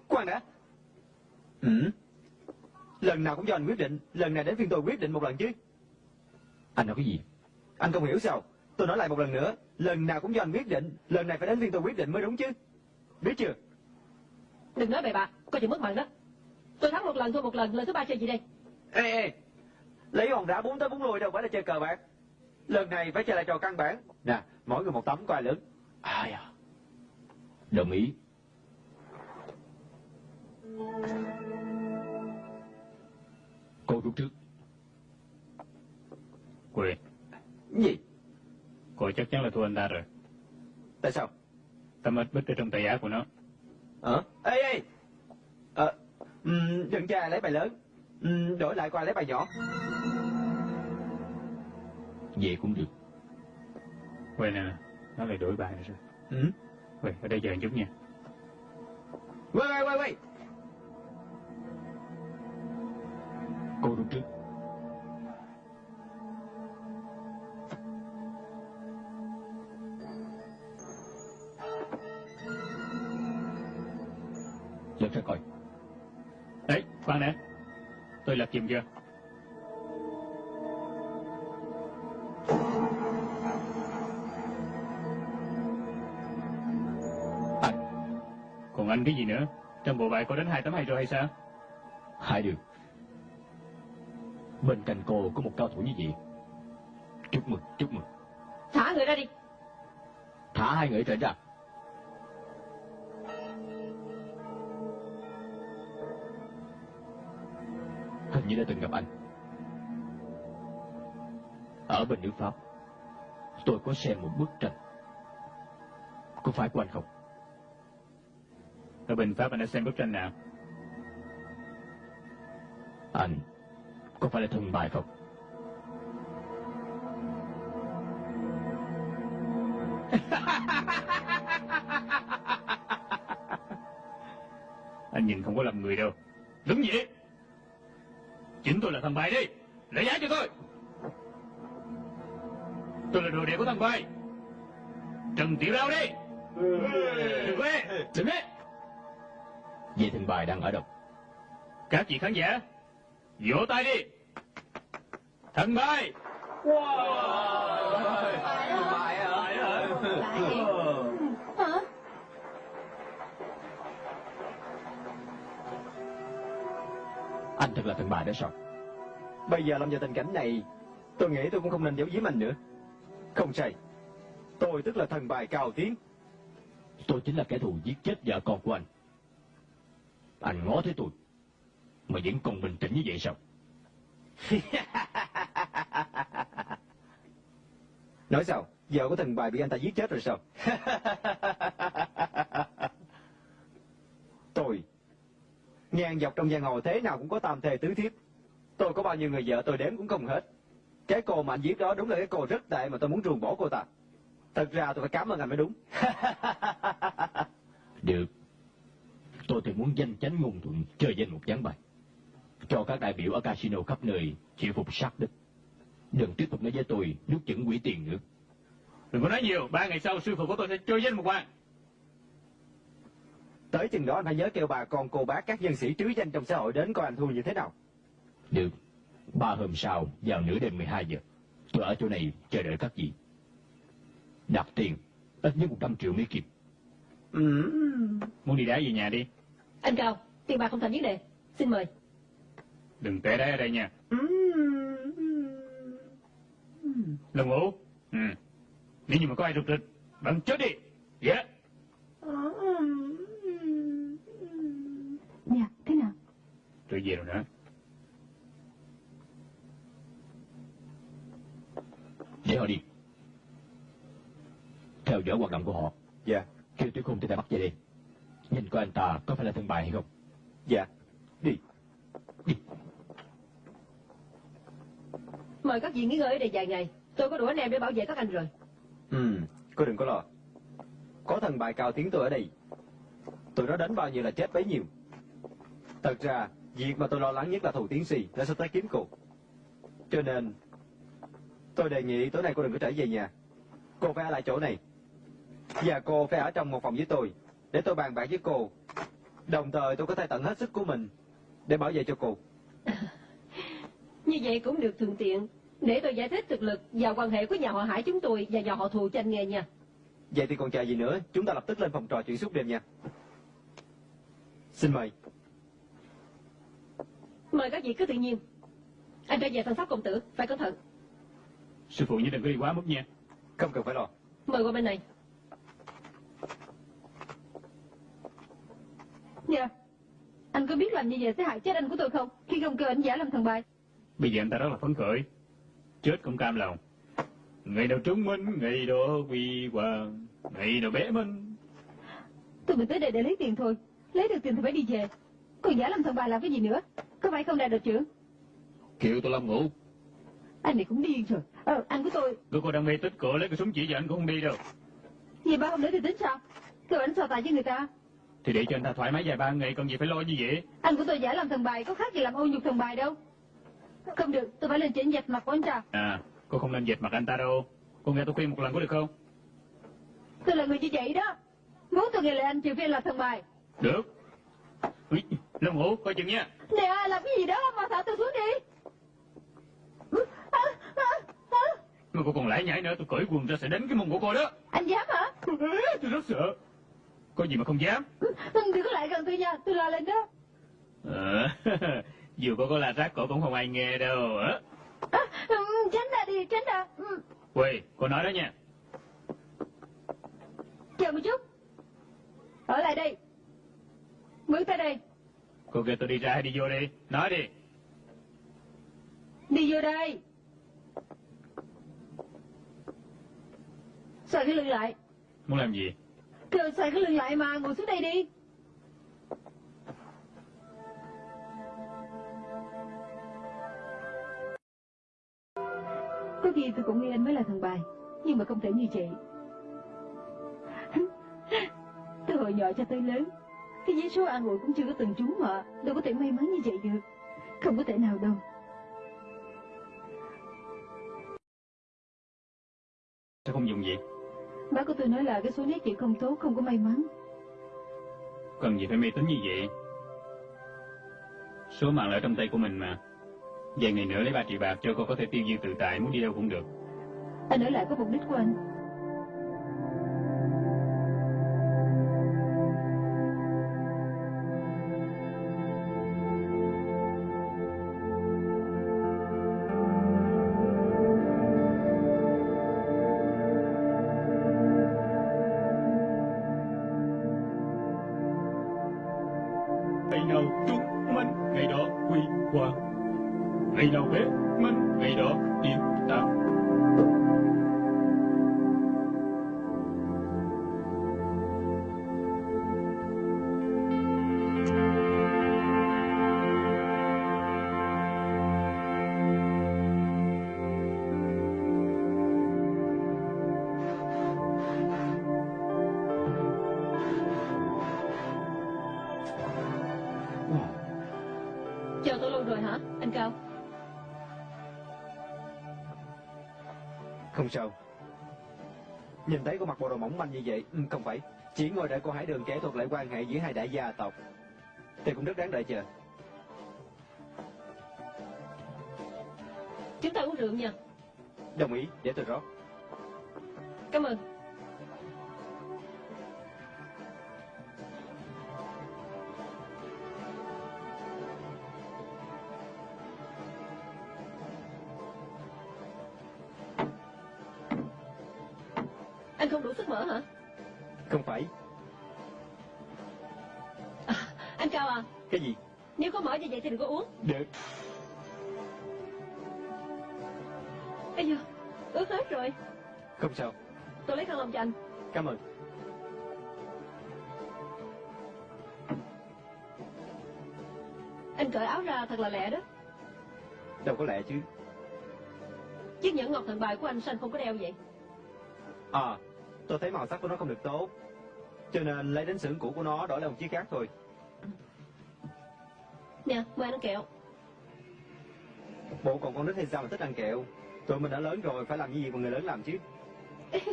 khoan đã. Ừ. Lần nào cũng do anh quyết định, lần này đến phiên tôi quyết định một lần chứ. Anh nói cái gì? Anh không hiểu sao? Tôi nói lại một lần nữa, lần nào cũng do anh quyết định, lần này phải đến phiên tôi quyết định mới đúng chứ. Biết chưa? Đừng nói bậy bạ, coi chừng mất mặt đó. Tôi thắng một lần thua một lần, lần thứ ba chơi gì đây? Ê, ê, lấy hòn đá bốn tới bốn lui đâu phải là chơi cờ bạc. Lần này phải chơi lại trò căn bản. Nè, mỗi người một tấm coi lớn. Ai à? Đồng ý. Cô rút trước. Quỳ. Gì? Cô chắc chắn là thua anh ta rồi. Tại sao? Tấm ít bích ở trong tay áo của nó. Hả? Ê, ê! Ờ, um, đừng cho ai lấy bài lớn. Um, đổi lại qua lấy bài nhỏ. Vậy cũng được. Quỳ nè, nó lại đổi bài rồi. Ừ? Quỳ, ở đây chờ chút nha. Quay, quay, quay, quay! Cô rút trước. Lật ra coi. Đấy, khoan đã. Tôi lập chìm chưa? Anh, Còn anh cái gì nữa? Trong bộ bài có đến hai tấm hay rồi hay sao? hai đường. Bên cạnh cô có một cao thủ như vậy. Chúc mừng, chúc mừng. Thả người ra đi. Thả hai người trở ra. Như đã từng gặp anh. Ở bên nước Pháp, tôi có xem một bức tranh. Có phải của anh không? Ở bên Pháp anh đã xem bức tranh nào? Anh có phải là thần bài không? Anh nhìn không có lầm người đâu. Đứng dậy! Chính tôi là thằng bài đi! Lấy giá cho tôi! Tôi là đồ đệ của thằng bài! Trần Tiểu Đao đi! Đừng quê! Đừng quê! Vậy thằng bài đang ở đâu? Các vị khán giả, vỗ tay đi! thằng bài! Hả? Anh thật là thằng bài đó sao? Bây giờ lâm vào tình cảnh này, tôi nghĩ tôi cũng không nên giấu giếm anh nữa. Không sai. Tôi tức là thần bài cao tiến. Tôi chính là kẻ thù giết chết vợ con của anh. Anh ngó thấy tôi, mà vẫn còn bình tĩnh như vậy sao? Nói sao? Vợ của thần bài bị anh ta giết chết rồi sao? tôi, ngang dọc trong giang hồ thế nào cũng có tam thề tứ thiếp. Tôi có bao nhiêu người vợ tôi đếm cũng không hết. Cái cô mà anh giết đó đúng là cái cô rất tệ mà tôi muốn ruồng bỏ cô ta. Thật ra tôi phải cảm ơn anh mới đúng. Được. Tôi thì muốn danh chánh ngôn thuận chơi danh một ván bài. Cho các đại biểu ở casino khắp nơi chịu phục sát đích. Đừng tiếp tục nói với tôi nuốt chửng quỷ tiền nữa. Đừng có nói nhiều, ba ngày sau sư phụ của tôi sẽ chơi danh một hoàng. Tới chừng đó anh phải nhớ kêu bà con cô bác các nhân sĩ trứ danh trong xã hội đến coi anh thua như thế nào. Được. Ba hôm sau, vào nửa đêm 12 giờ, tôi ở chỗ này chờ đợi các vị. Đặt tiền, ít nhất 100 triệu Mỹ Kim. Ừ. Muốn đi đá về nhà đi. Anh Cao, tiền bạc không thành vấn đề. Xin mời. Đừng té đá ở đây nha. Ừ. Lông ngủ. Ừ. Nếu như mà có ai rụt rịch, bạn chết đi. Dạ. Dạ, thế nào? Tôi về rồi nữa. Để họ đi. Theo dõi hoạt động của họ. Dạ. Khi tôi không thể bắt về đây. Nhìn coi anh ta có phải là thân bài hay không? Dạ. Đi. Đi. Mời các vị nghỉ ngơi ở đây vài ngày. Tôi có đủ anh em để bảo vệ các anh rồi. Ừ, cô đừng có lo. Có thần bài cao tiếng tôi ở đây. Tụi nó đánh bao nhiêu là chết bấy nhiêu. Thật ra, việc mà tôi lo lắng nhất là thù tiến si đã sắp tới kiếm cô. Cho nên, tôi đề nghị tối nay cô đừng có trở về nhà. Cô phải ở lại chỗ này. Và cô phải ở trong một phòng với tôi, để tôi bàn bạc với cô. Đồng thời tôi có thể tận hết sức của mình để bảo vệ cho cô. Như vậy cũng được thuận tiện. Để tôi giải thích thực lực và quan hệ của nhà họ Hải chúng tôi và nhà họ thù cho anh nghe nha. Vậy thì còn chờ gì nữa, chúng ta lập tức lên phòng trò chuyện suốt đêm nha. Xin mời. Mời các vị cứ tự nhiên. Anh trở về chăm sóc công tử, phải cẩn thận. Sư phụ như đừng có đi quá mức nha. Không cần phải lo. Mời qua bên này. Dạ. Anh có biết làm như vậy sẽ hại chết anh của tôi không? Khi không kêu anh giả làm thằng bài. Bây giờ anh ta rất là phấn khởi. Chết cũng cam lòng. Ngày nào trúng minh, ngày đó quy hoàng, ngày nào bé minh. Tôi mình tới đây để lấy tiền thôi. Lấy được tiền thì phải đi về. Còn giả làm thằng bài làm cái gì nữa? Có phải không đại đội trưởng? Kêu tôi Lâm ngủ. Anh này cũng điên rồi. Ờ, anh của tôi. Cô cô đang mê tích cổ lấy cái súng chỉ vào anh cũng không đi đâu. Vậy ba hôm nữa thì tính sao? Kêu anh so tài với người ta. Thì để cho anh ta thoải mái vài ba ngày, còn gì phải lo như vậy. Anh của tôi giả làm thằng bài có khác gì làm ô nhục thằng bài đâu. Không được, tôi phải lên chỉnh dạch mặt của anh ta. À, cô không nên dệt mặt anh ta đâu. Cô nghe tôi khuyên một lần có được không? Tôi là người như vậy đó. Muốn tôi nghe lời anh trừ phi là thằng bài. Được. Lâm Hữu, coi chừng nha. Nè, làm cái gì đó mà thả tôi xuống đi. À, à, à. Mà cô còn lại nhảy nữa, tôi cởi quần ra sẽ đánh cái mông của cô đó. Anh dám hả? Tôi rất sợ. Có gì mà không dám. Đừng có lại gần tôi nha, tôi lo lên đó. Ờ, dù cô có la rác cổ cũng không ai nghe đâu. À, tránh ra đi, tránh ra. Quỳ, cô nói đó nha. Chờ một chút. Ở lại đây. Bước tới đây. Cô kêu tôi đi ra hay đi vô đi. Nói đi. Đi vô đây. Xoay cái lưng lại. Muốn làm gì? Kêu xoay cái lưng lại mà, ngồi xuống đây đi. Có khi tôi cũng nghĩ anh mới là thằng bài, nhưng mà không thể như vậy. từ hồi nhỏ cho tới lớn, cái giấy số an ủi cũng chưa có từng trúng mà, đâu có thể may mắn như vậy được. Không có thể nào đâu. Sao không dùng gì? Bác của tôi nói là cái số nét chị không tốt, không có may mắn. Cần gì phải mê tín như vậy? Số mạng là ở trong tay của mình mà. Vài ngày nữa lấy 3 triệu bạc cho cô có thể tiêu diêu tự tại, muốn đi đâu cũng được. Anh ở lại có mục đích của anh. Sao. Nhìn thấy cô mặc bộ đồ mỏng manh như vậy, ừ, không phải. Chỉ ngồi đợi cô Hải Đường kể thuật lại quan hệ giữa hai đại gia tộc. Thì cũng rất đáng đợi chờ. Chúng ta uống rượu nha Đồng ý, để tôi rót. Cảm ơn Không sao. Tôi lấy khăn lòng cho anh Cảm ơn. Anh cởi áo ra thật là lẹ đó Đâu có lẽ chứ. Chiếc nhẫn ngọc thần bài của anh sao anh không có đeo vậy À, tôi thấy màu sắc của nó không được tốt. Cho nên lấy đến xưởng cũ của nó đổi lại một chiếc khác thôi. Nè mời anh ăn kẹo Bộ còn con nít hay sao mà thích ăn kẹo? Tụi mình đã lớn rồi, phải làm như gì mà người lớn làm chứ.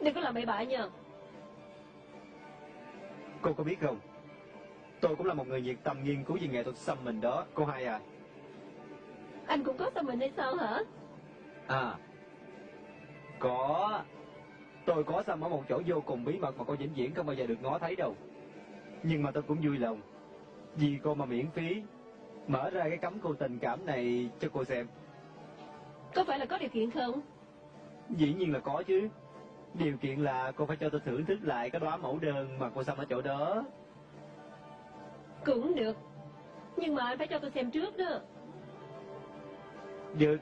Đừng có làm bậy bạ nha Cô có biết không? Tôi cũng là một người nhiệt tâm nghiên cứu về nghệ thuật xăm mình đó. Cô hai à? Anh cũng có sao mình hay sao hả À. Có. Tôi có xăm ở một chỗ vô cùng bí mật mà cô vĩnh viễn không bao giờ được ngó thấy đâu. Nhưng mà tôi cũng vui lòng. Vì cô mà miễn phí. Mở ra cái cấm cô tình cảm này cho cô xem. Có phải là có điều kiện không Dĩ nhiên là có chứ. Điều kiện là cô phải cho tôi thưởng thức lại cái đóa mẫu đơn mà cô xăm ở chỗ đó. Cũng được Nhưng mà anh phải cho tôi xem trước đó Được.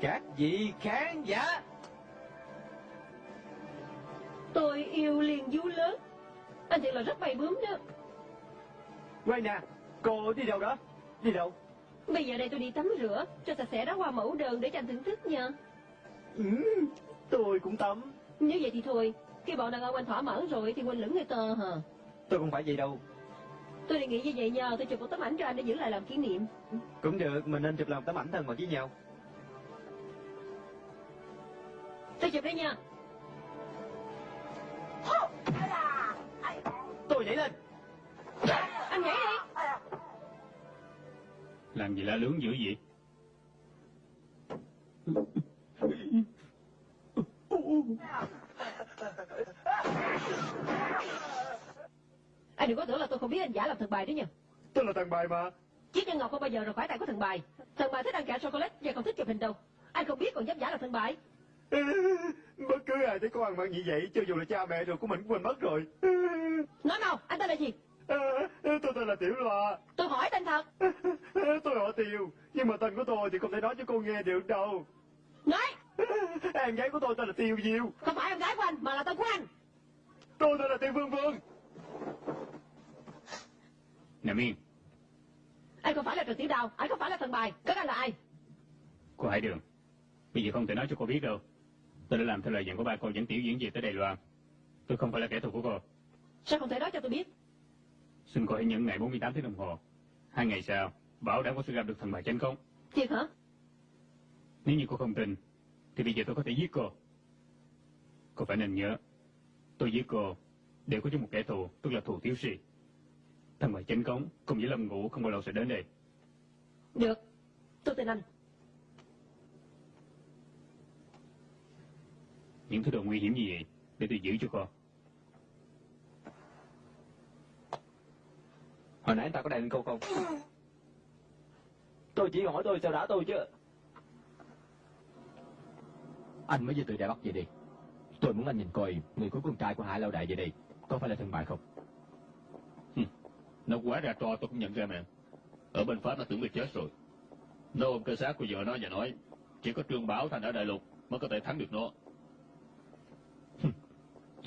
Các vị khán giả. Tôi yêu liền du lớn Anh thiệt là rất bay bướm đó Quay nè, cô đi đâu đó? Đi đâu? Bây giờ đây tôi đi tắm rửa Cho sạch sẽ đó qua mẫu đơn để cho anh thưởng thức nha Ừ, tôi cũng tắm. Nếu vậy thì thôi Khi bọn đàn ông anh thỏa mãn rồi thì quên lửng người tờ hả Tôi không phải vậy đâu. Tôi đề nghị như vậy nha Tôi chụp một tấm ảnh cho anh để giữ lại làm kỷ niệm Cũng được, mình nên chụp lòng tấm ảnh thân mật với nhau. Tôi chụp đây nha Tôi nhảy lên. Anh nhảy đi Làm gì la lướng dữ vậy? Anh đừng có tưởng là tôi không biết anh giả làm thần bài đấy nha Tôi là thằng bài mà. Chiếc nhân ngọc không bao giờ rời khỏi tay của thần bài Thần bài thích ăn kẹo chocolate và còn thích chụp hình đâu Anh không biết còn dám giả làm thần bài Bất cứ ai thấy con ăn mặc như vậy, cho dù là cha mẹ rồi của mình cũng quên mất rồi. Nói mau, anh tên là gì? Tôi tên là Tiểu Loa. Tôi hỏi tên thật Tôi họ Tiều, nhưng mà tên của tôi thì không thể nói cho cô nghe được đâu. Nói Em gái của tôi tên là Tiêu Diêu. Không phải em gái của anh mà là tên của anh Tôi tên là Tiêu Vương Vương. Nằm yên, Anh không phải là Trần Tiểu Đào Anh không phải là thần bài Các anh là ai cô Hải Đường. Bây giờ không thể nói cho cô biết đâu. Tôi đã làm theo lời dặn của ba cô dẫn tiểu diễn về tới Đài Loan. Tôi không phải là kẻ thù của cô. Sao không thể nói cho tôi biết Xin cô hãy nhẫn ngày 48 tiếng đồng hồ. Hai ngày sau, bảo đảm có sẽ gặp được thần bài chân công. Thiệt hả Nếu như cô không tin, thì bây giờ tôi có thể giết cô. Cô phải nên nhớ, tôi giết cô đều có chung một kẻ thù, tức là thù thiếu si. Thần bài chân công cùng với Lâm Ngũ không bao lâu sẽ đến đây. Được Tôi tin anh Những thứ đồ nguy hiểm như vậy, để tôi giữ cho cô. Hồi nãy anh ta có lên cô không? Tôi chỉ hỏi tôi sao đã tôi chứ. Anh mới vừa từ Đài Bắc về đi. Tôi muốn anh nhìn coi người của con trai của Hải Lao Đại về đây có phải là thần bài không? Nó quá ra to tôi cũng nhận ra mà. Ở bên Pháp nó tưởng bị chết rồi. Nó ôm cơ xác của vợ nó và nói chỉ có Trương Bảo Thành ở Đại Lục mới có thể thắng được nó.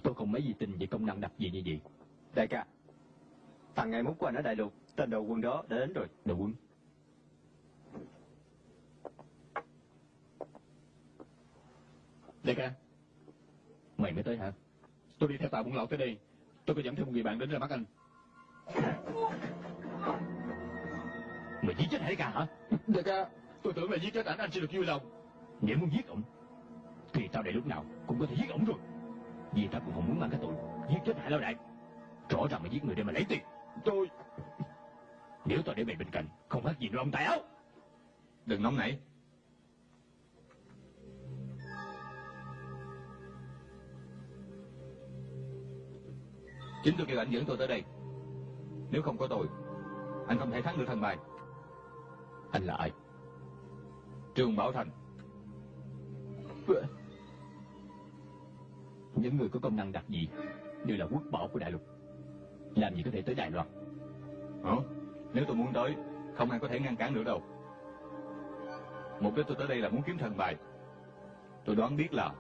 Tôi không mấy gì tin về công năng đặc gì như vậy. Đại ca, thằng ngày mốt của anh ở Đại Lục, tên đầu quân đó đã đến rồi. Đồ quân. Đại ca, Mày mới tới hả? tôi đi theo tàu buôn lậu tới đây. Tôi có dẫn theo một người bạn đến ra mắt anh. Mày giết chết Hải ca hả? Đại ca, tôi tưởng là giết chết ảnh anh sẽ được vui lòng. Nếu muốn giết ổng, thì tao đây lúc nào cũng có thể giết ổng rồi. Vì tao cũng không muốn mang cái tội giết chết Hải Lao Đại. Rõ ràng mày giết người để mà lấy tiền. Tôi... Nếu tao để mày bên cạnh, không khác gì nuôi ông tài áo. đừng nóng nảy. Chính tôi kêu anh dẫn tôi tới đây. Nếu không có tôi, anh không thể thắng được thần bài. Anh là ai? trường Bảo Thành. Những người có công năng đặc dị đều là quốc bảo của đại lục. Làm gì có thể tới Đài Loan? Hả? Nếu tôi muốn tới, không ai có thể ngăn cản được đâu. Mục đích tôi tới đây là muốn kiếm thần bài. Tôi đoán biết là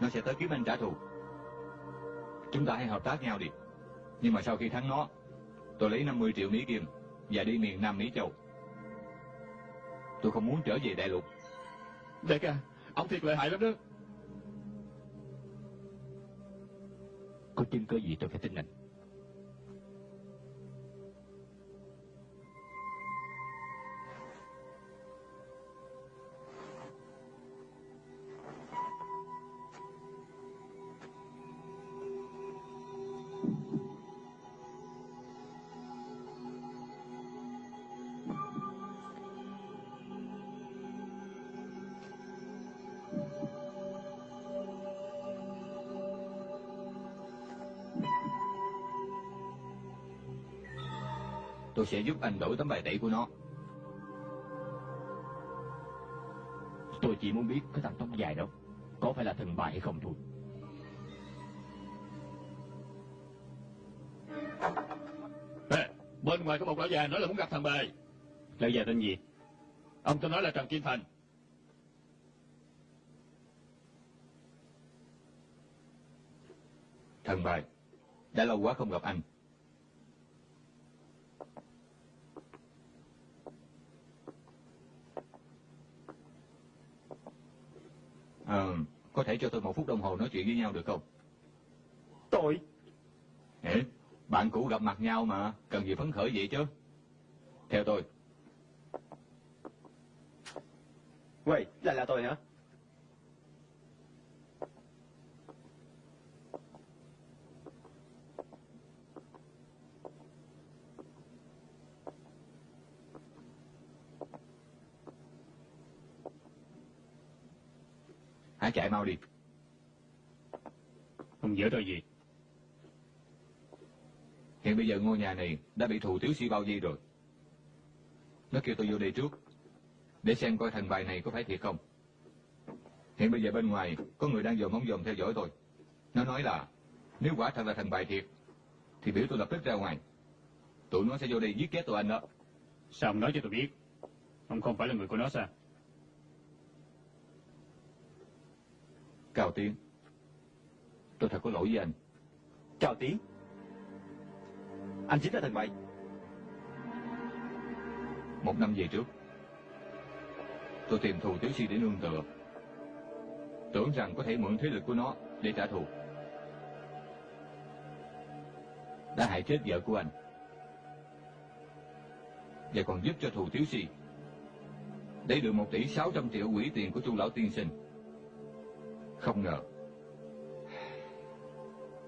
nó sẽ tới kiếm anh trả thù. Chúng ta hãy hợp tác nhau đi. Nhưng mà sau khi thắng nó, tôi lấy 50 triệu Mỹ Kim và đi miền Nam Mỹ Châu. Tôi không muốn trở về đại lục. Đại ca, ông thiệt lợi hại lắm đó. Có chứng cơ gì tôi phải tin anh? Sẽ giúp anh đổi tấm bài tẩy của nó. Tôi chỉ muốn biết cái thằng tóc dài đó có phải là thần bài hay không thôi. Ê, bên ngoài có một lão già nói là muốn gặp thằng bài. Lão già tên gì? Ông tôi nói là Trần Kim Thành. Thần bài, đã lâu quá không gặp anh. Ờ, có thể cho tôi một phút đồng hồ nói chuyện với nhau được không? Tôi Ê, bạn cũ gặp mặt nhau mà, cần gì phấn khởi vậy chứ? Theo tôi, Quay, lại là tôi hả? Hãy chạy mau đi. không giở tôi gì? Hiện bây giờ ngôi nhà này đã bị thù tiếu sĩ bao di rồi. Nó kêu tôi vô đây trước, để xem coi thằng bài này có phải thiệt không. Hiện bây giờ bên ngoài có người đang dòm ống dòm theo dõi tôi. Nó nói là nếu quả thật là thằng bài thiệt, thì biểu tôi lập tức ra ngoài. Tụi nó sẽ vô đây giết chết tụi anh đó. Sao ông nói cho tôi biết? Ông không phải là người của nó sao? Cao Tiến, tôi thật có lỗi với anh. Chào Tiến Anh chính là thần bậy Một năm về trước, tôi tìm thù tiểu si để nương tựa. Tưởng rằng có thể mượn thế lực của nó để trả thù. Đã hại chết vợ của anh. Và còn giúp cho thù tiểu si để được một tỷ sáu trăm triệu quỹ tiền của chu lão tiên sinh. Không ngờ,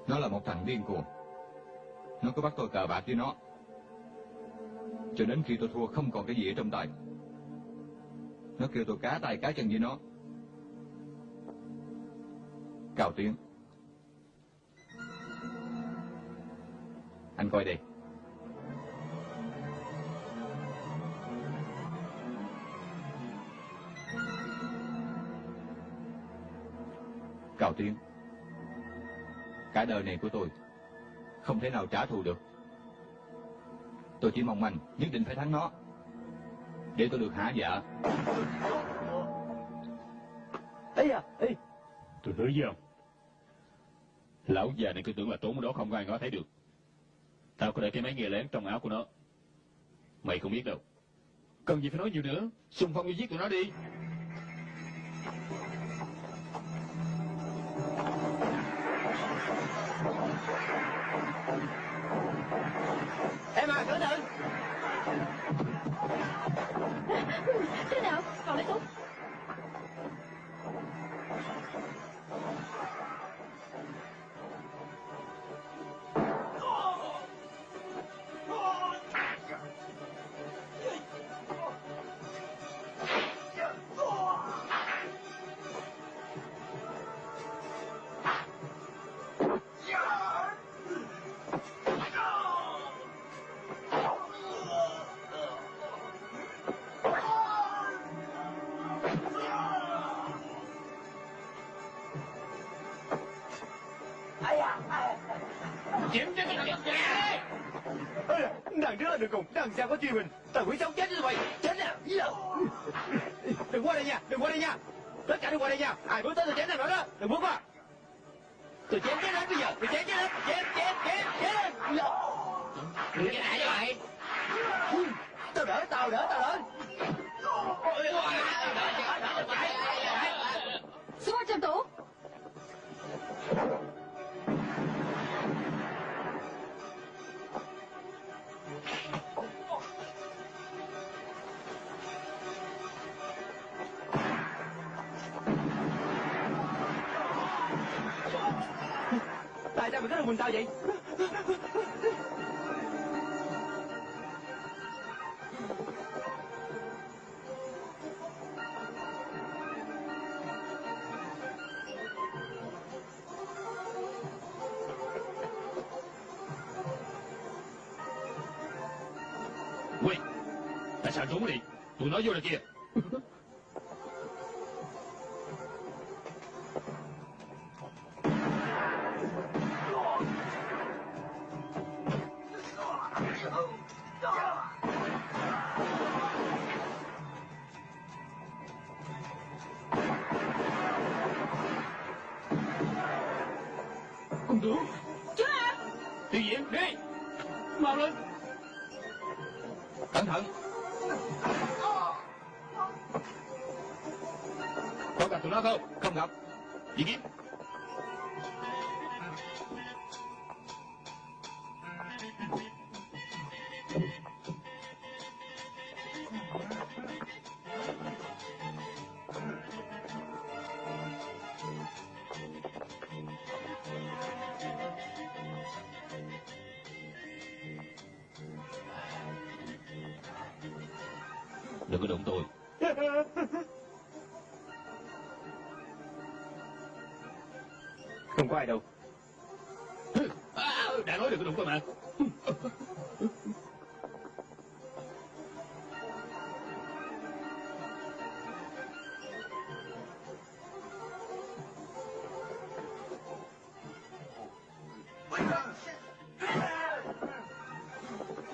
nó là một thằng điên cuồng. Nó cứ bắt tôi cờ bạc với nó. Cho đến khi tôi thua không còn cái gì ở trong tay. Nó kêu tôi cá tay cá chân với nó. Cao Tiến. Anh coi đây. Cao Tiến. Cả đời này của tôi không thể nào trả thù được. Tôi chỉ mong anh nhất định phải thắng nó. Để tôi được hạ dạ. Ây à, ê Tôi hứa với ông. Lão già này cứ tưởng là trốn ở đó không có ai ngó thấy được. Tao có để cái máy nghe lén trong áo của nó. Mày không biết đâu. Cần gì phải nói nhiều nữa. Xung phong đi giết tụi nó đi. Em à, cẩn thận Thế nào? Còn lấy súng cùng, đằng sau. Tao quỷ sống chết đi mày. Chết à, nè. Đừng qua đây nha, đừng qua đây nha. Tất cả đừng qua đây nha. Ai bước tới thì chết thằng đó đó. Đừng bước qua. Tại sao mày cứ được mình sao vậy? Quay Tại sao trốn đi Tụi nó vô là kia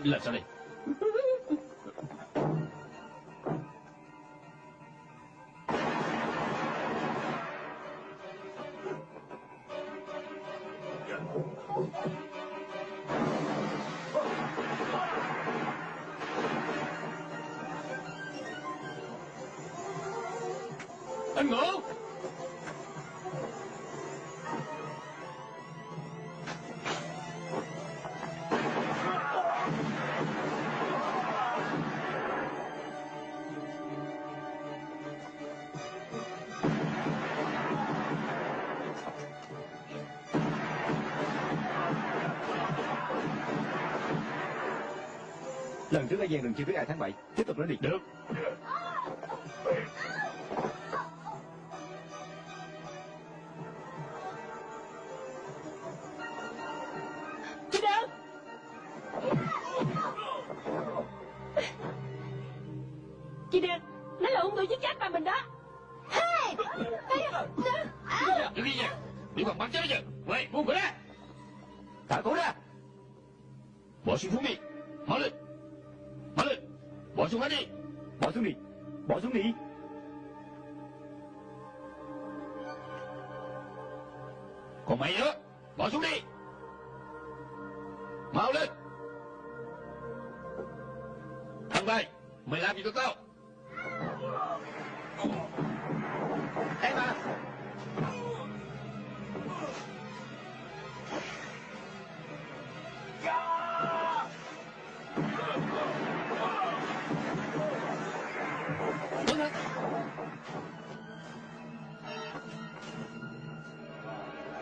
Làm sao đây Anh trước ở gian đừng chưa biết ai thắng bại. Tiếp tục nói đi. Được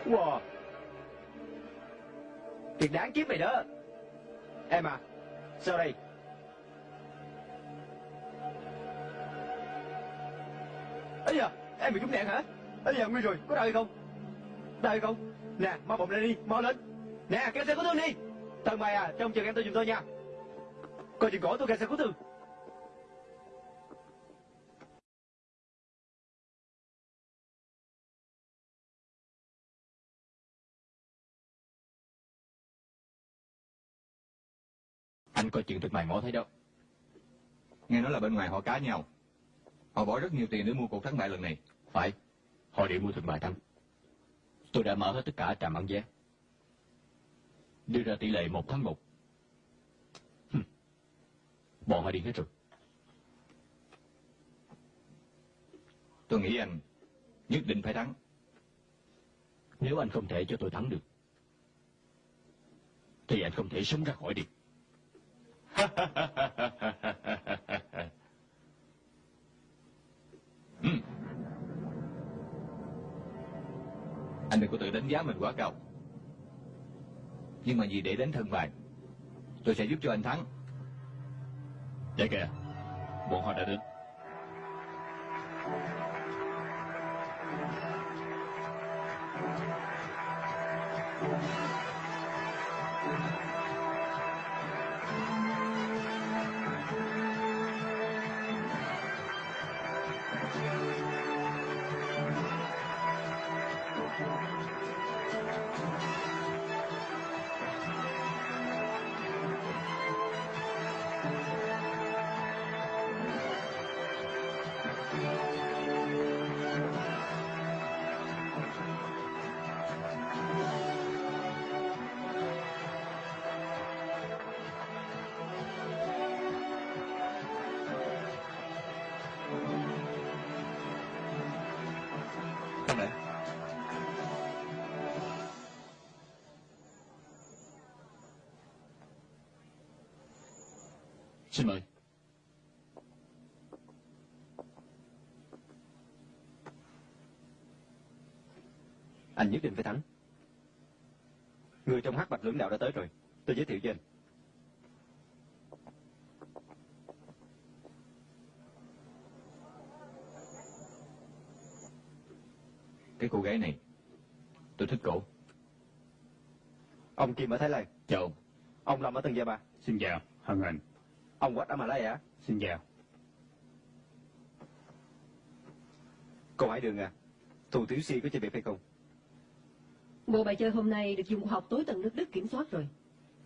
Wow. Thiệt đáng kiếp mày đó. Em à. Sao đây? ấy da, em bị trúng đạn hả ấy da, nguy rồi, có đau hay không đau hay không nè, mau bụng lên đi, mau lên nè kéo xe cứu thương đi tần mày à trông chờ em tôi giùm tôi nha coi chừng cổ tôi kéo xe cứu thương Anh coi chuyện thực mày mỏ thấy đâu. Nghe nói là bên ngoài họ cá nhau. Họ bỏ rất nhiều tiền để mua cuộc thắng bại lần này. Phải, họ đều mua thượng bài thắng. Tôi đã mở hết tất cả trạm bán vé. Đưa ra tỷ lệ một tháng một. Bọn họ đi hết rồi. Tôi nghĩ anh nhất định phải thắng. Nếu anh không thể cho tôi thắng được, thì anh không thể sống ra khỏi đi. Ừ. Anh đừng có tự đánh giá mình quá cao. Nhưng mà vì để đánh thân bài, tôi sẽ giúp cho anh thắng. Dạ kìa, bọn họ đã đến. Phải thắng. Người trong hắc bạch lưỡng đạo đã tới rồi. Tôi giới thiệu cho anh. cái cô gái này, tôi thích cổ. Ông Kim ở Thái Lan. Chào ông. Ông Lâm ở Tân Gia Ba. Xin chào, hân hạnh. Ông Quách ở Malaya. Xin chào. Cô Hải Đường à. Thù Tiểu Si có chơi biệt hay không? Bộ bài chơi hôm nay được dùng khoa học tối tận nước Đức kiểm soát rồi.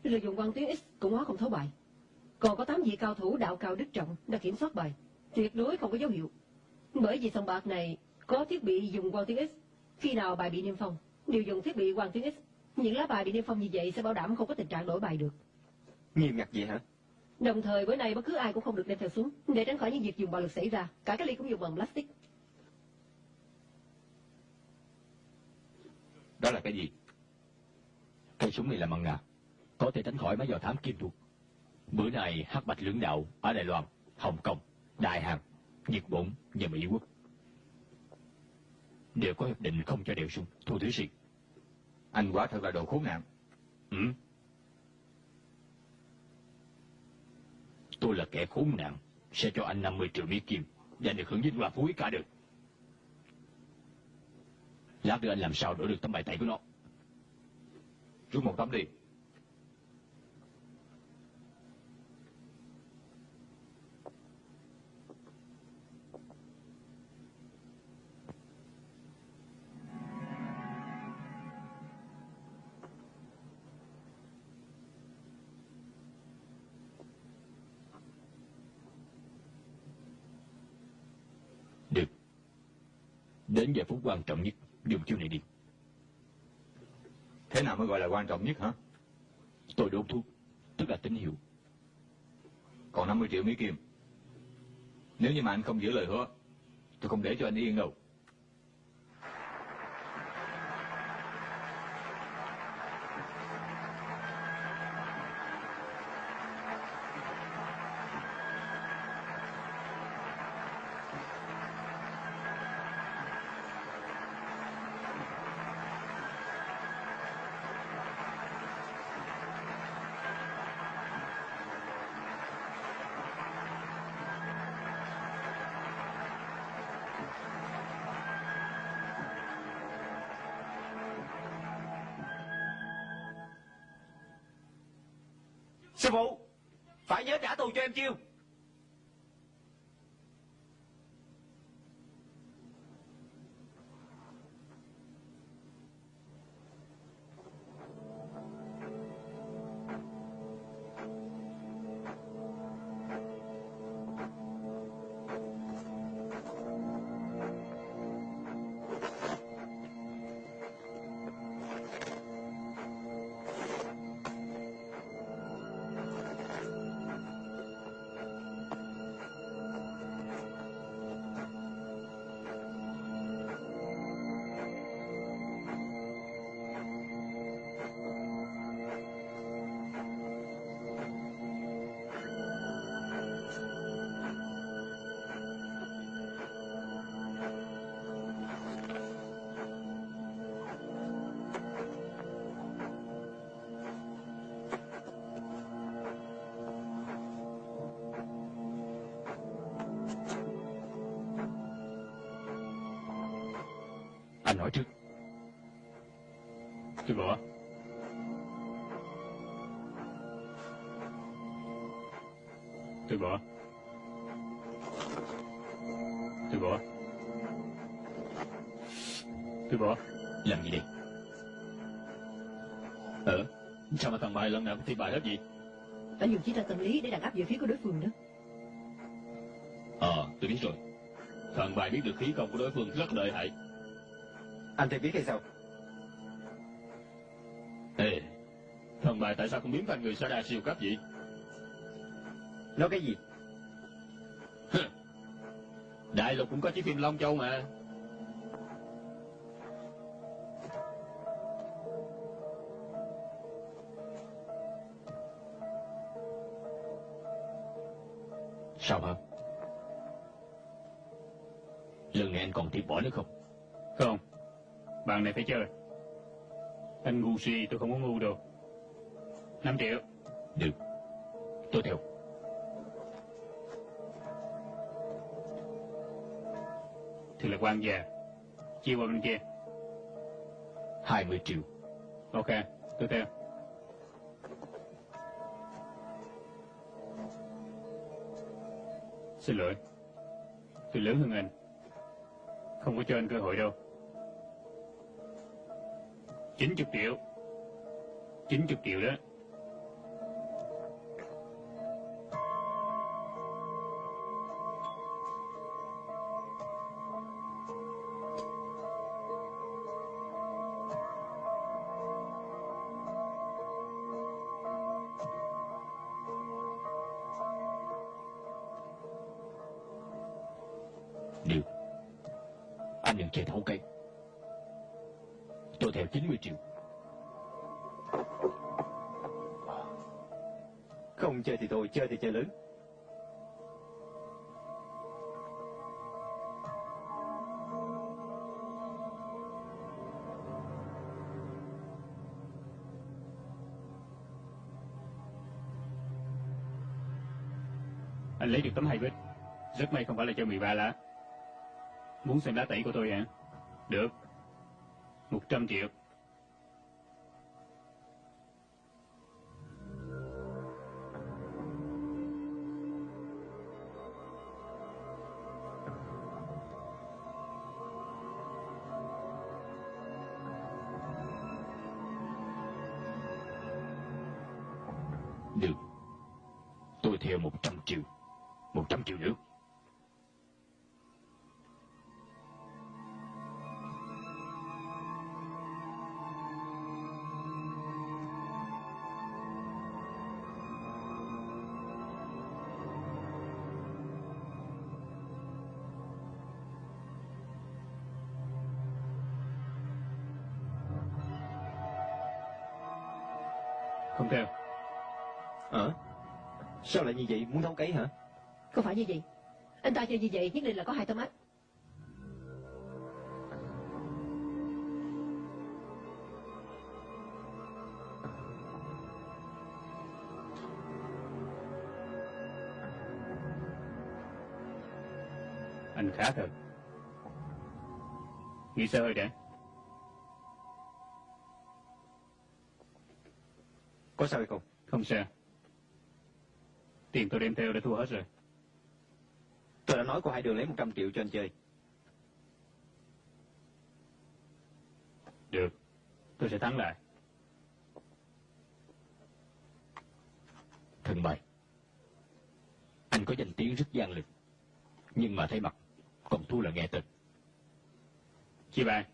Rồi dùng quan tuyến X cũng hóa không thấu bài. Còn có 8 vị cao thủ đạo cao đức trọng đã kiểm soát bài. Tuyệt đối không có dấu hiệu. Bởi vì sòng bạc này có thiết bị dùng quan tuyến X. Khi nào bài bị niêm phong, đều dùng thiết bị quan tuyến X. Những lá bài bị niêm phong như vậy sẽ bảo đảm không có tình trạng đổi bài được. Nghiêm ngặt vậy hả? Đồng thời bữa nay bất cứ ai cũng không được đem theo súng để tránh khỏi những việc dùng bạo lực xảy ra. Cả cái ly cũng dùng bằng plastic. Đó là cái gì? Cây súng này là bằng ngà, có thể tránh khỏi mấy dò thám kim thuộc. Bữa nay hắc bạch lưỡng đạo ở Đài Loan, Hồng Kông, Đại Hàn, Nhật Bản và Mỹ Quốc đều có hiệp định không cho đeo súng. Thu Thủy Sĩ. Anh quả thật là đồ khốn nạn. Ừ. Tôi là kẻ khốn nạn, sẽ cho anh 50 triệu Mỹ Kim và được hưởng vinh hoa phú quý cả đời. Lát nữa anh làm sao đổi được tấm bài tẩy của nó. Rút một tấm đi. Được. Đến giờ phút quan trọng nhất, điều chiêu này đi. Thế nào mới gọi là quan trọng nhất hả? Tôi đốt thuốc, tức là tín hiệu. Còn 50 triệu Mỹ Kim. Nếu như mà anh không giữ lời hứa, tôi không để cho anh yên đâu. Nhớ trả Tôi bỏ. Tôi bỏ. Tôi bỏ. Làm gì đi? Ờ, sao mà thằng bài lần nào cũng thi bài hết gì? Anh dùng chiến tranh tâm lý để đàn áp về phía của đối phương đó. Ờ, tôi biết rồi. Thằng bài biết được khí công của đối phương rất lợi hại. Anh thì biết hay sao? Ê, thằng bài tại sao không biến thành người Sada siêu cấp vậy? Nói cái gì? Đại lục cũng có chiếc phim Long Châu mà. Sao hả? Lần này anh còn tiếp bỏ nữa không? Không. Bạn này phải chơi. Anh ngu si tôi không có ngu đâu. 5 triệu. Được. Tôi theo. Thì là quan già. Chia qua bên kia. 20 triệu. Ok, tôi theo. Xin lỗi. Tôi lớn hơn anh. Không có cho anh cơ hội đâu. 90 triệu. 90 triệu đó. Rất may không phải là cho 13 lá. Muốn xem lá tẩy của tôi hả? Được. 100 triệu. Sao lại như vậy? Muốn thấu cấy hả? Không phải như vậy. Anh ta chơi như vậy nhất định là có hai tấm ách. Anh khá thật. Nghĩ xe hơi đã. Có sao hay không? Không sao. Tiền tôi đem theo đã thua hết rồi. Tôi đã nói cô hai đường lấy 100 triệu cho anh chơi. Được. Tôi sẽ thắng lại. Thần bài. Anh có danh tiếng rất gian lực. Nhưng mà thấy mặt, còn thua là nghe tên. Chia bài.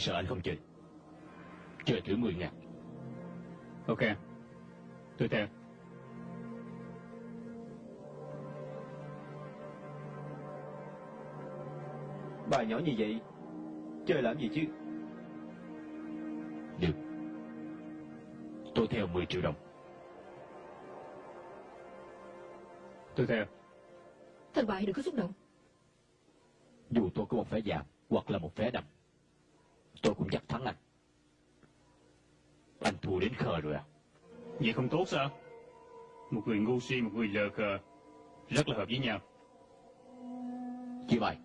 Tôi sợ anh không chơi. Chơi thử 10 ngàn. Ok. Tôi theo. Bà nhỏ như vậy, chơi làm gì chứ? Được. Tôi theo 10 triệu đồng. Tôi theo. Thần bại đừng có xúc động. Dù tôi có một phải giảm, hoặc là một vé đầm. Tôi cũng dắt thắng anh. Anh thua đến khờ rồi à? Vậy không tốt sao? Một người ngu si, một người lờ khờ, rất là hợp với nhau. Chia bài.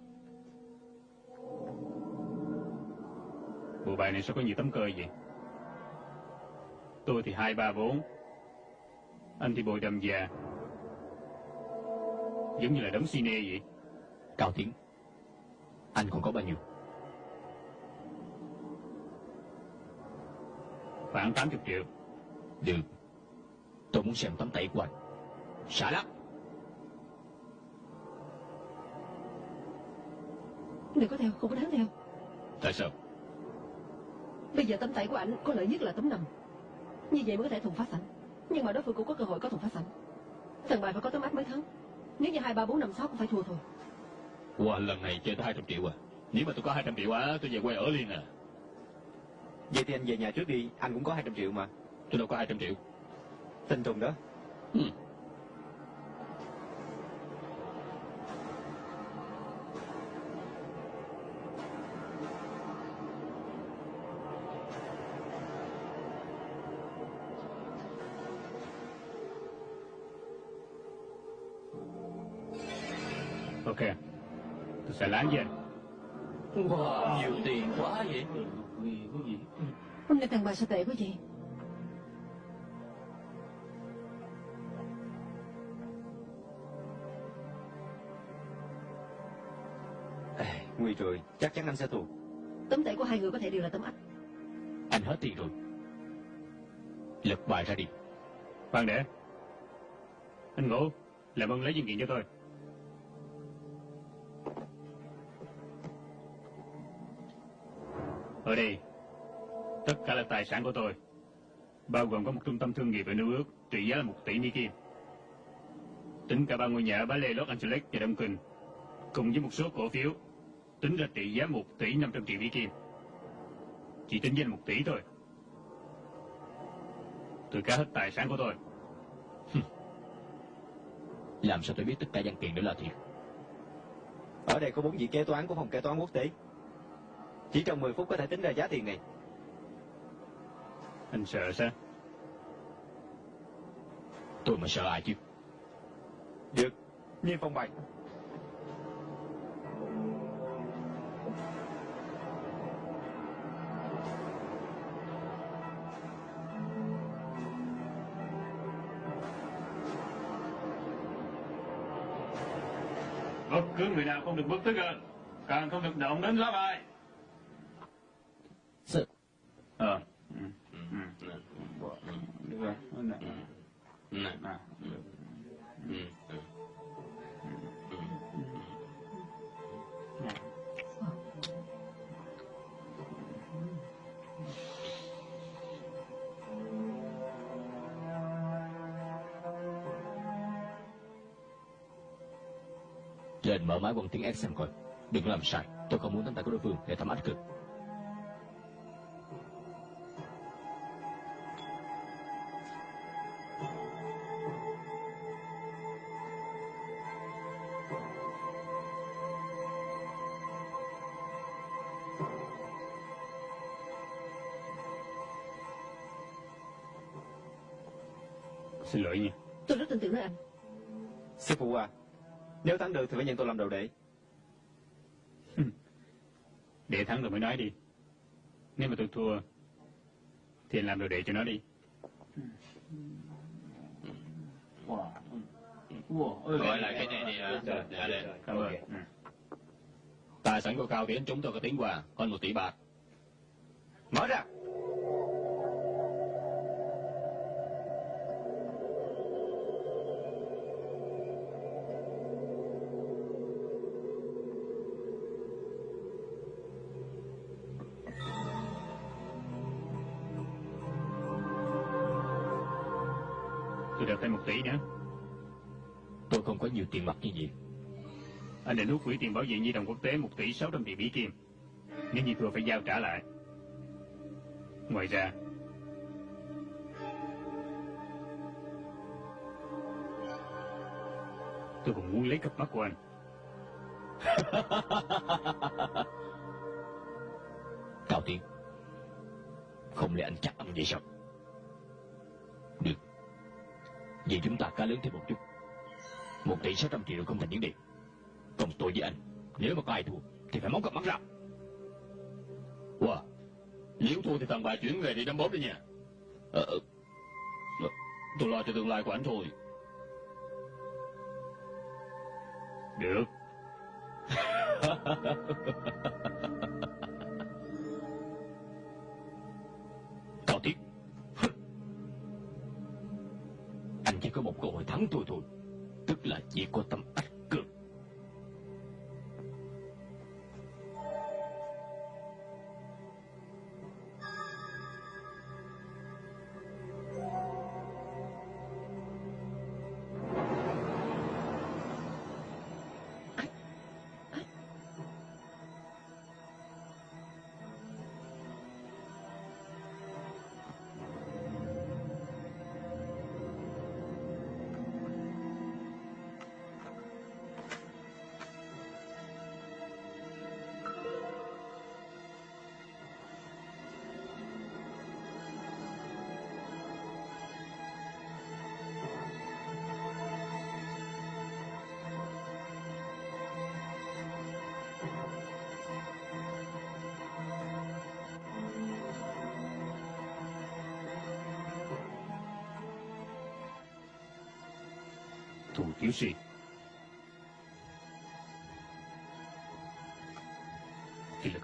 Bộ bài này sao có nhiều tấm cơ vậy? Tôi thì hai ba bốn, anh thì bồi đầm già, giống như là đống cine vậy. Cao Tiến. Anh còn có bao nhiêu? Khoảng 80 triệu. Được. Tôi muốn xem tấm tẩy của anh. Xả lắm. Đừng có theo, không có đáng theo. Tại sao? Bây giờ tấm tẩy của ảnh có lợi nhất là tấm nằm. Như vậy mới có thể thùng phá sảnh. Nhưng mà đối phương cũng có cơ hội có thùng phá sảnh. Thằng bài phải có tấm áp mới thắng. Nếu như hai ba bốn năm sáu cũng phải thua thôi. Wow, lần này chơi tới 200 triệu à? Nếu mà tôi có 200 triệu á, tôi về quê ở liền à. Vậy thì anh về nhà trước đi, anh cũng có 200 triệu mà. Tôi đâu có 200 triệu. Tin Tùng đó. Ừ. bà sao tệ quá vậy? Ê, nguy rồi, chắc chắn anh sẽ thua. Tấm tẩy của hai người có thể đều là tấm áp. Anh hết tiền rồi. Lật bài ra đi. Khoan để. Anh Ngũ, làm ơn lấy văn kiện cho tôi. Ở đây, tài sản của tôi, bao gồm có một trung tâm thương nghiệp ở New York trị giá là một tỷ Mỹ Kim. Tính cả ba ngôi nhà ở Bá Lê, Los Angeles và Đông Kinh, cùng với một số cổ phiếu, tính ra trị giá một tỷ năm trăm triệu Mỹ Kim. Chỉ tính danh một tỷ thôi. Tôi cá hết tài sản của tôi. Làm sao tôi biết tất cả văn tiền đó là thiệt? Ở đây có bốn vị kế toán của phòng kế toán quốc tế. Chỉ trong 10 phút có thể tính ra giá tiền này. Anh sợ sao? Tôi mà sợ ai chứ? Được, nhiên phong bày. Bất cứ người nào không được bước tới gần, càng không được động đến lá bài. Sự. Ờ. Ừ. Ừ. Trên mở máy bằng tiếng S xem coi. Đừng làm sai. Tôi không muốn tấm tay của đối phương để thăm ách cực. Thua, thì làm đồ đệ cho nó đi. Gọi lại cái này đi hả? Dạ đây. Cảm ơn. Tài sản của Cao Tiến chúng tôi có tiếng quà, hơn một tỷ bạc. Mở ra. Nhiều tiền mặt như vậy. Anh định hút quỹ tiền bảo vệ nhi đồng quốc tế một tỷ sáu trăm triệu Mỹ Kim. Nếu như thua phải giao trả lại. Ngoài ra, tôi còn muốn lấy cặp mắt của anh. Tiến Không lẽ anh chắc ăn vậy sao Được Vậy chúng ta cá lớn thêm một chút một tỷ sáu trăm triệu không thành vấn đề. Còn tôi với anh Nếu mà có ai thua Thì phải móc cặp mắt ra. Wow Nếu thua thì thằng bà chuyển về đi đâm bóp đi nha. Ờ, ờ. ờ, Tôi lo cho tương lai của anh thôi. Được. Cao tiếc, Anh chỉ có một cơ hội thắng tôi thôi. Tức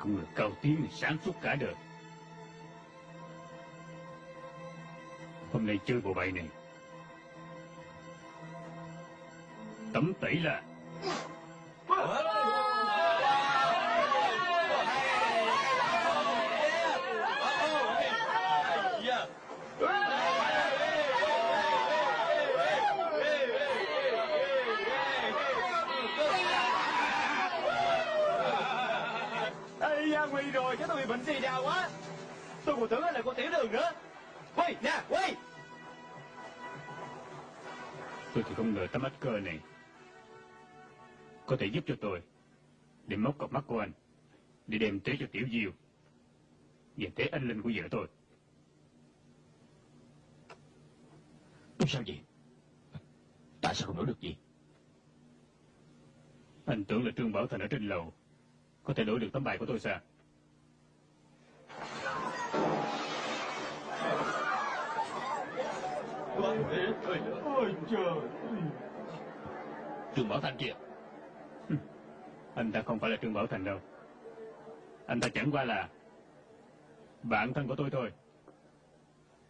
không là người cao tiếng sáng suốt cả đời. Hôm nay chơi bộ bài này. Tấm tẩy là Ây da, nguy tôi bệnh xì đào quá? Tôi còn tưởng anh là con tiểu đường nữa. Quay, nè, quay. Tôi thì không ngờ tấm ách cơ này có thể giúp cho tôi để móc cặp mắt của anh để đem tới cho tiểu diêu và tế anh linh của vợ tôi. Sao vậy? Tại sao không đổi được gì? Anh tưởng là trương bảo thành ở trên lầu có thể đổi được tấm bài của tôi sao Ôi trời Bảo Thanh kia anh ta không phải là Trường bảo thành đâu. Anh ta chẳng qua là bạn thân của tôi thôi.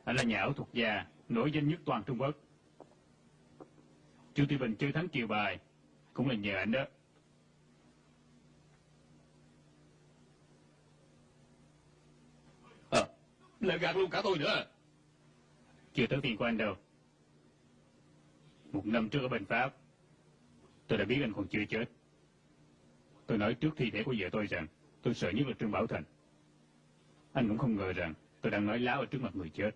Anh là nhà ảo thuật gia, nổi danh nhất toàn trung quốc. Chu thị bình chơi thắng chiều bài cũng là nhờ anh đó à, lại gạt luôn cả tôi nữa. Chưa tới tiền của anh đâu. Một năm trước ở bên pháp tôi đã biết anh còn chưa chết. Tôi nói trước thi thể của vợ tôi rằng tôi sợ nhất là trương bảo thành. Anh cũng không ngờ rằng tôi đang nói láo ở trước mặt người chết.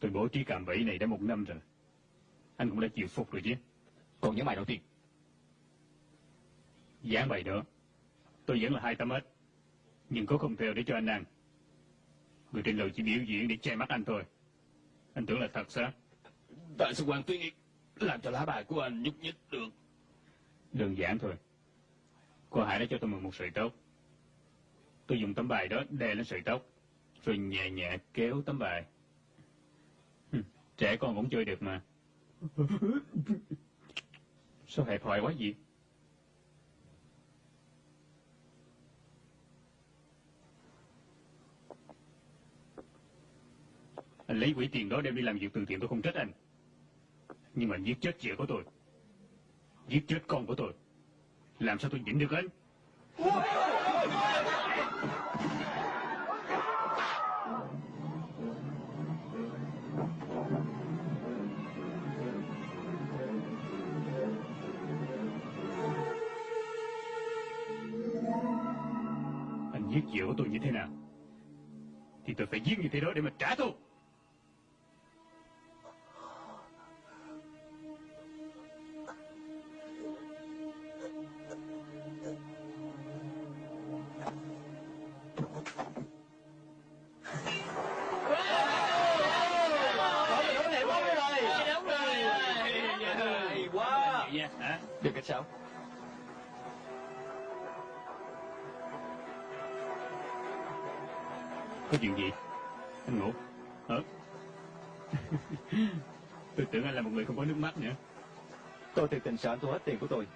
Tôi bố trí cạm bẫy này đã một năm rồi. Anh cũng đã chịu phục rồi chứ. Còn những bài đầu tiên. Dán bài đó tôi vẫn là hai tấm ếch nhưng có không theo để cho anh ăn. Người trên lầu chỉ biểu diễn để che mắt anh thôi. Anh tưởng là thật sao? Tại sao Hoàng Tuyên Làm cho lá bài của anh nhúc nhích được? Đơn giản thôi. Cô hải đã cho tôi mượn một sợi tóc. Tôi dùng tấm bài đó đè lên sợi tóc rồi nhẹ nhẹ kéo tấm bài. Trẻ con cũng chơi được mà. Sao hẹp hòi quá vậy lấy quỹ tiền đó đem đi làm việc từ thiện tôi không trách anh. Nhưng mà giết chết vợ của tôi, giết chết con của tôi, làm sao tôi nhịn được anh? Anh giết vợ của tôi như thế nào, thì tôi phải giết như thế đó để mà trả thù. Thực tình sợ anh thu hết tiền của tôi.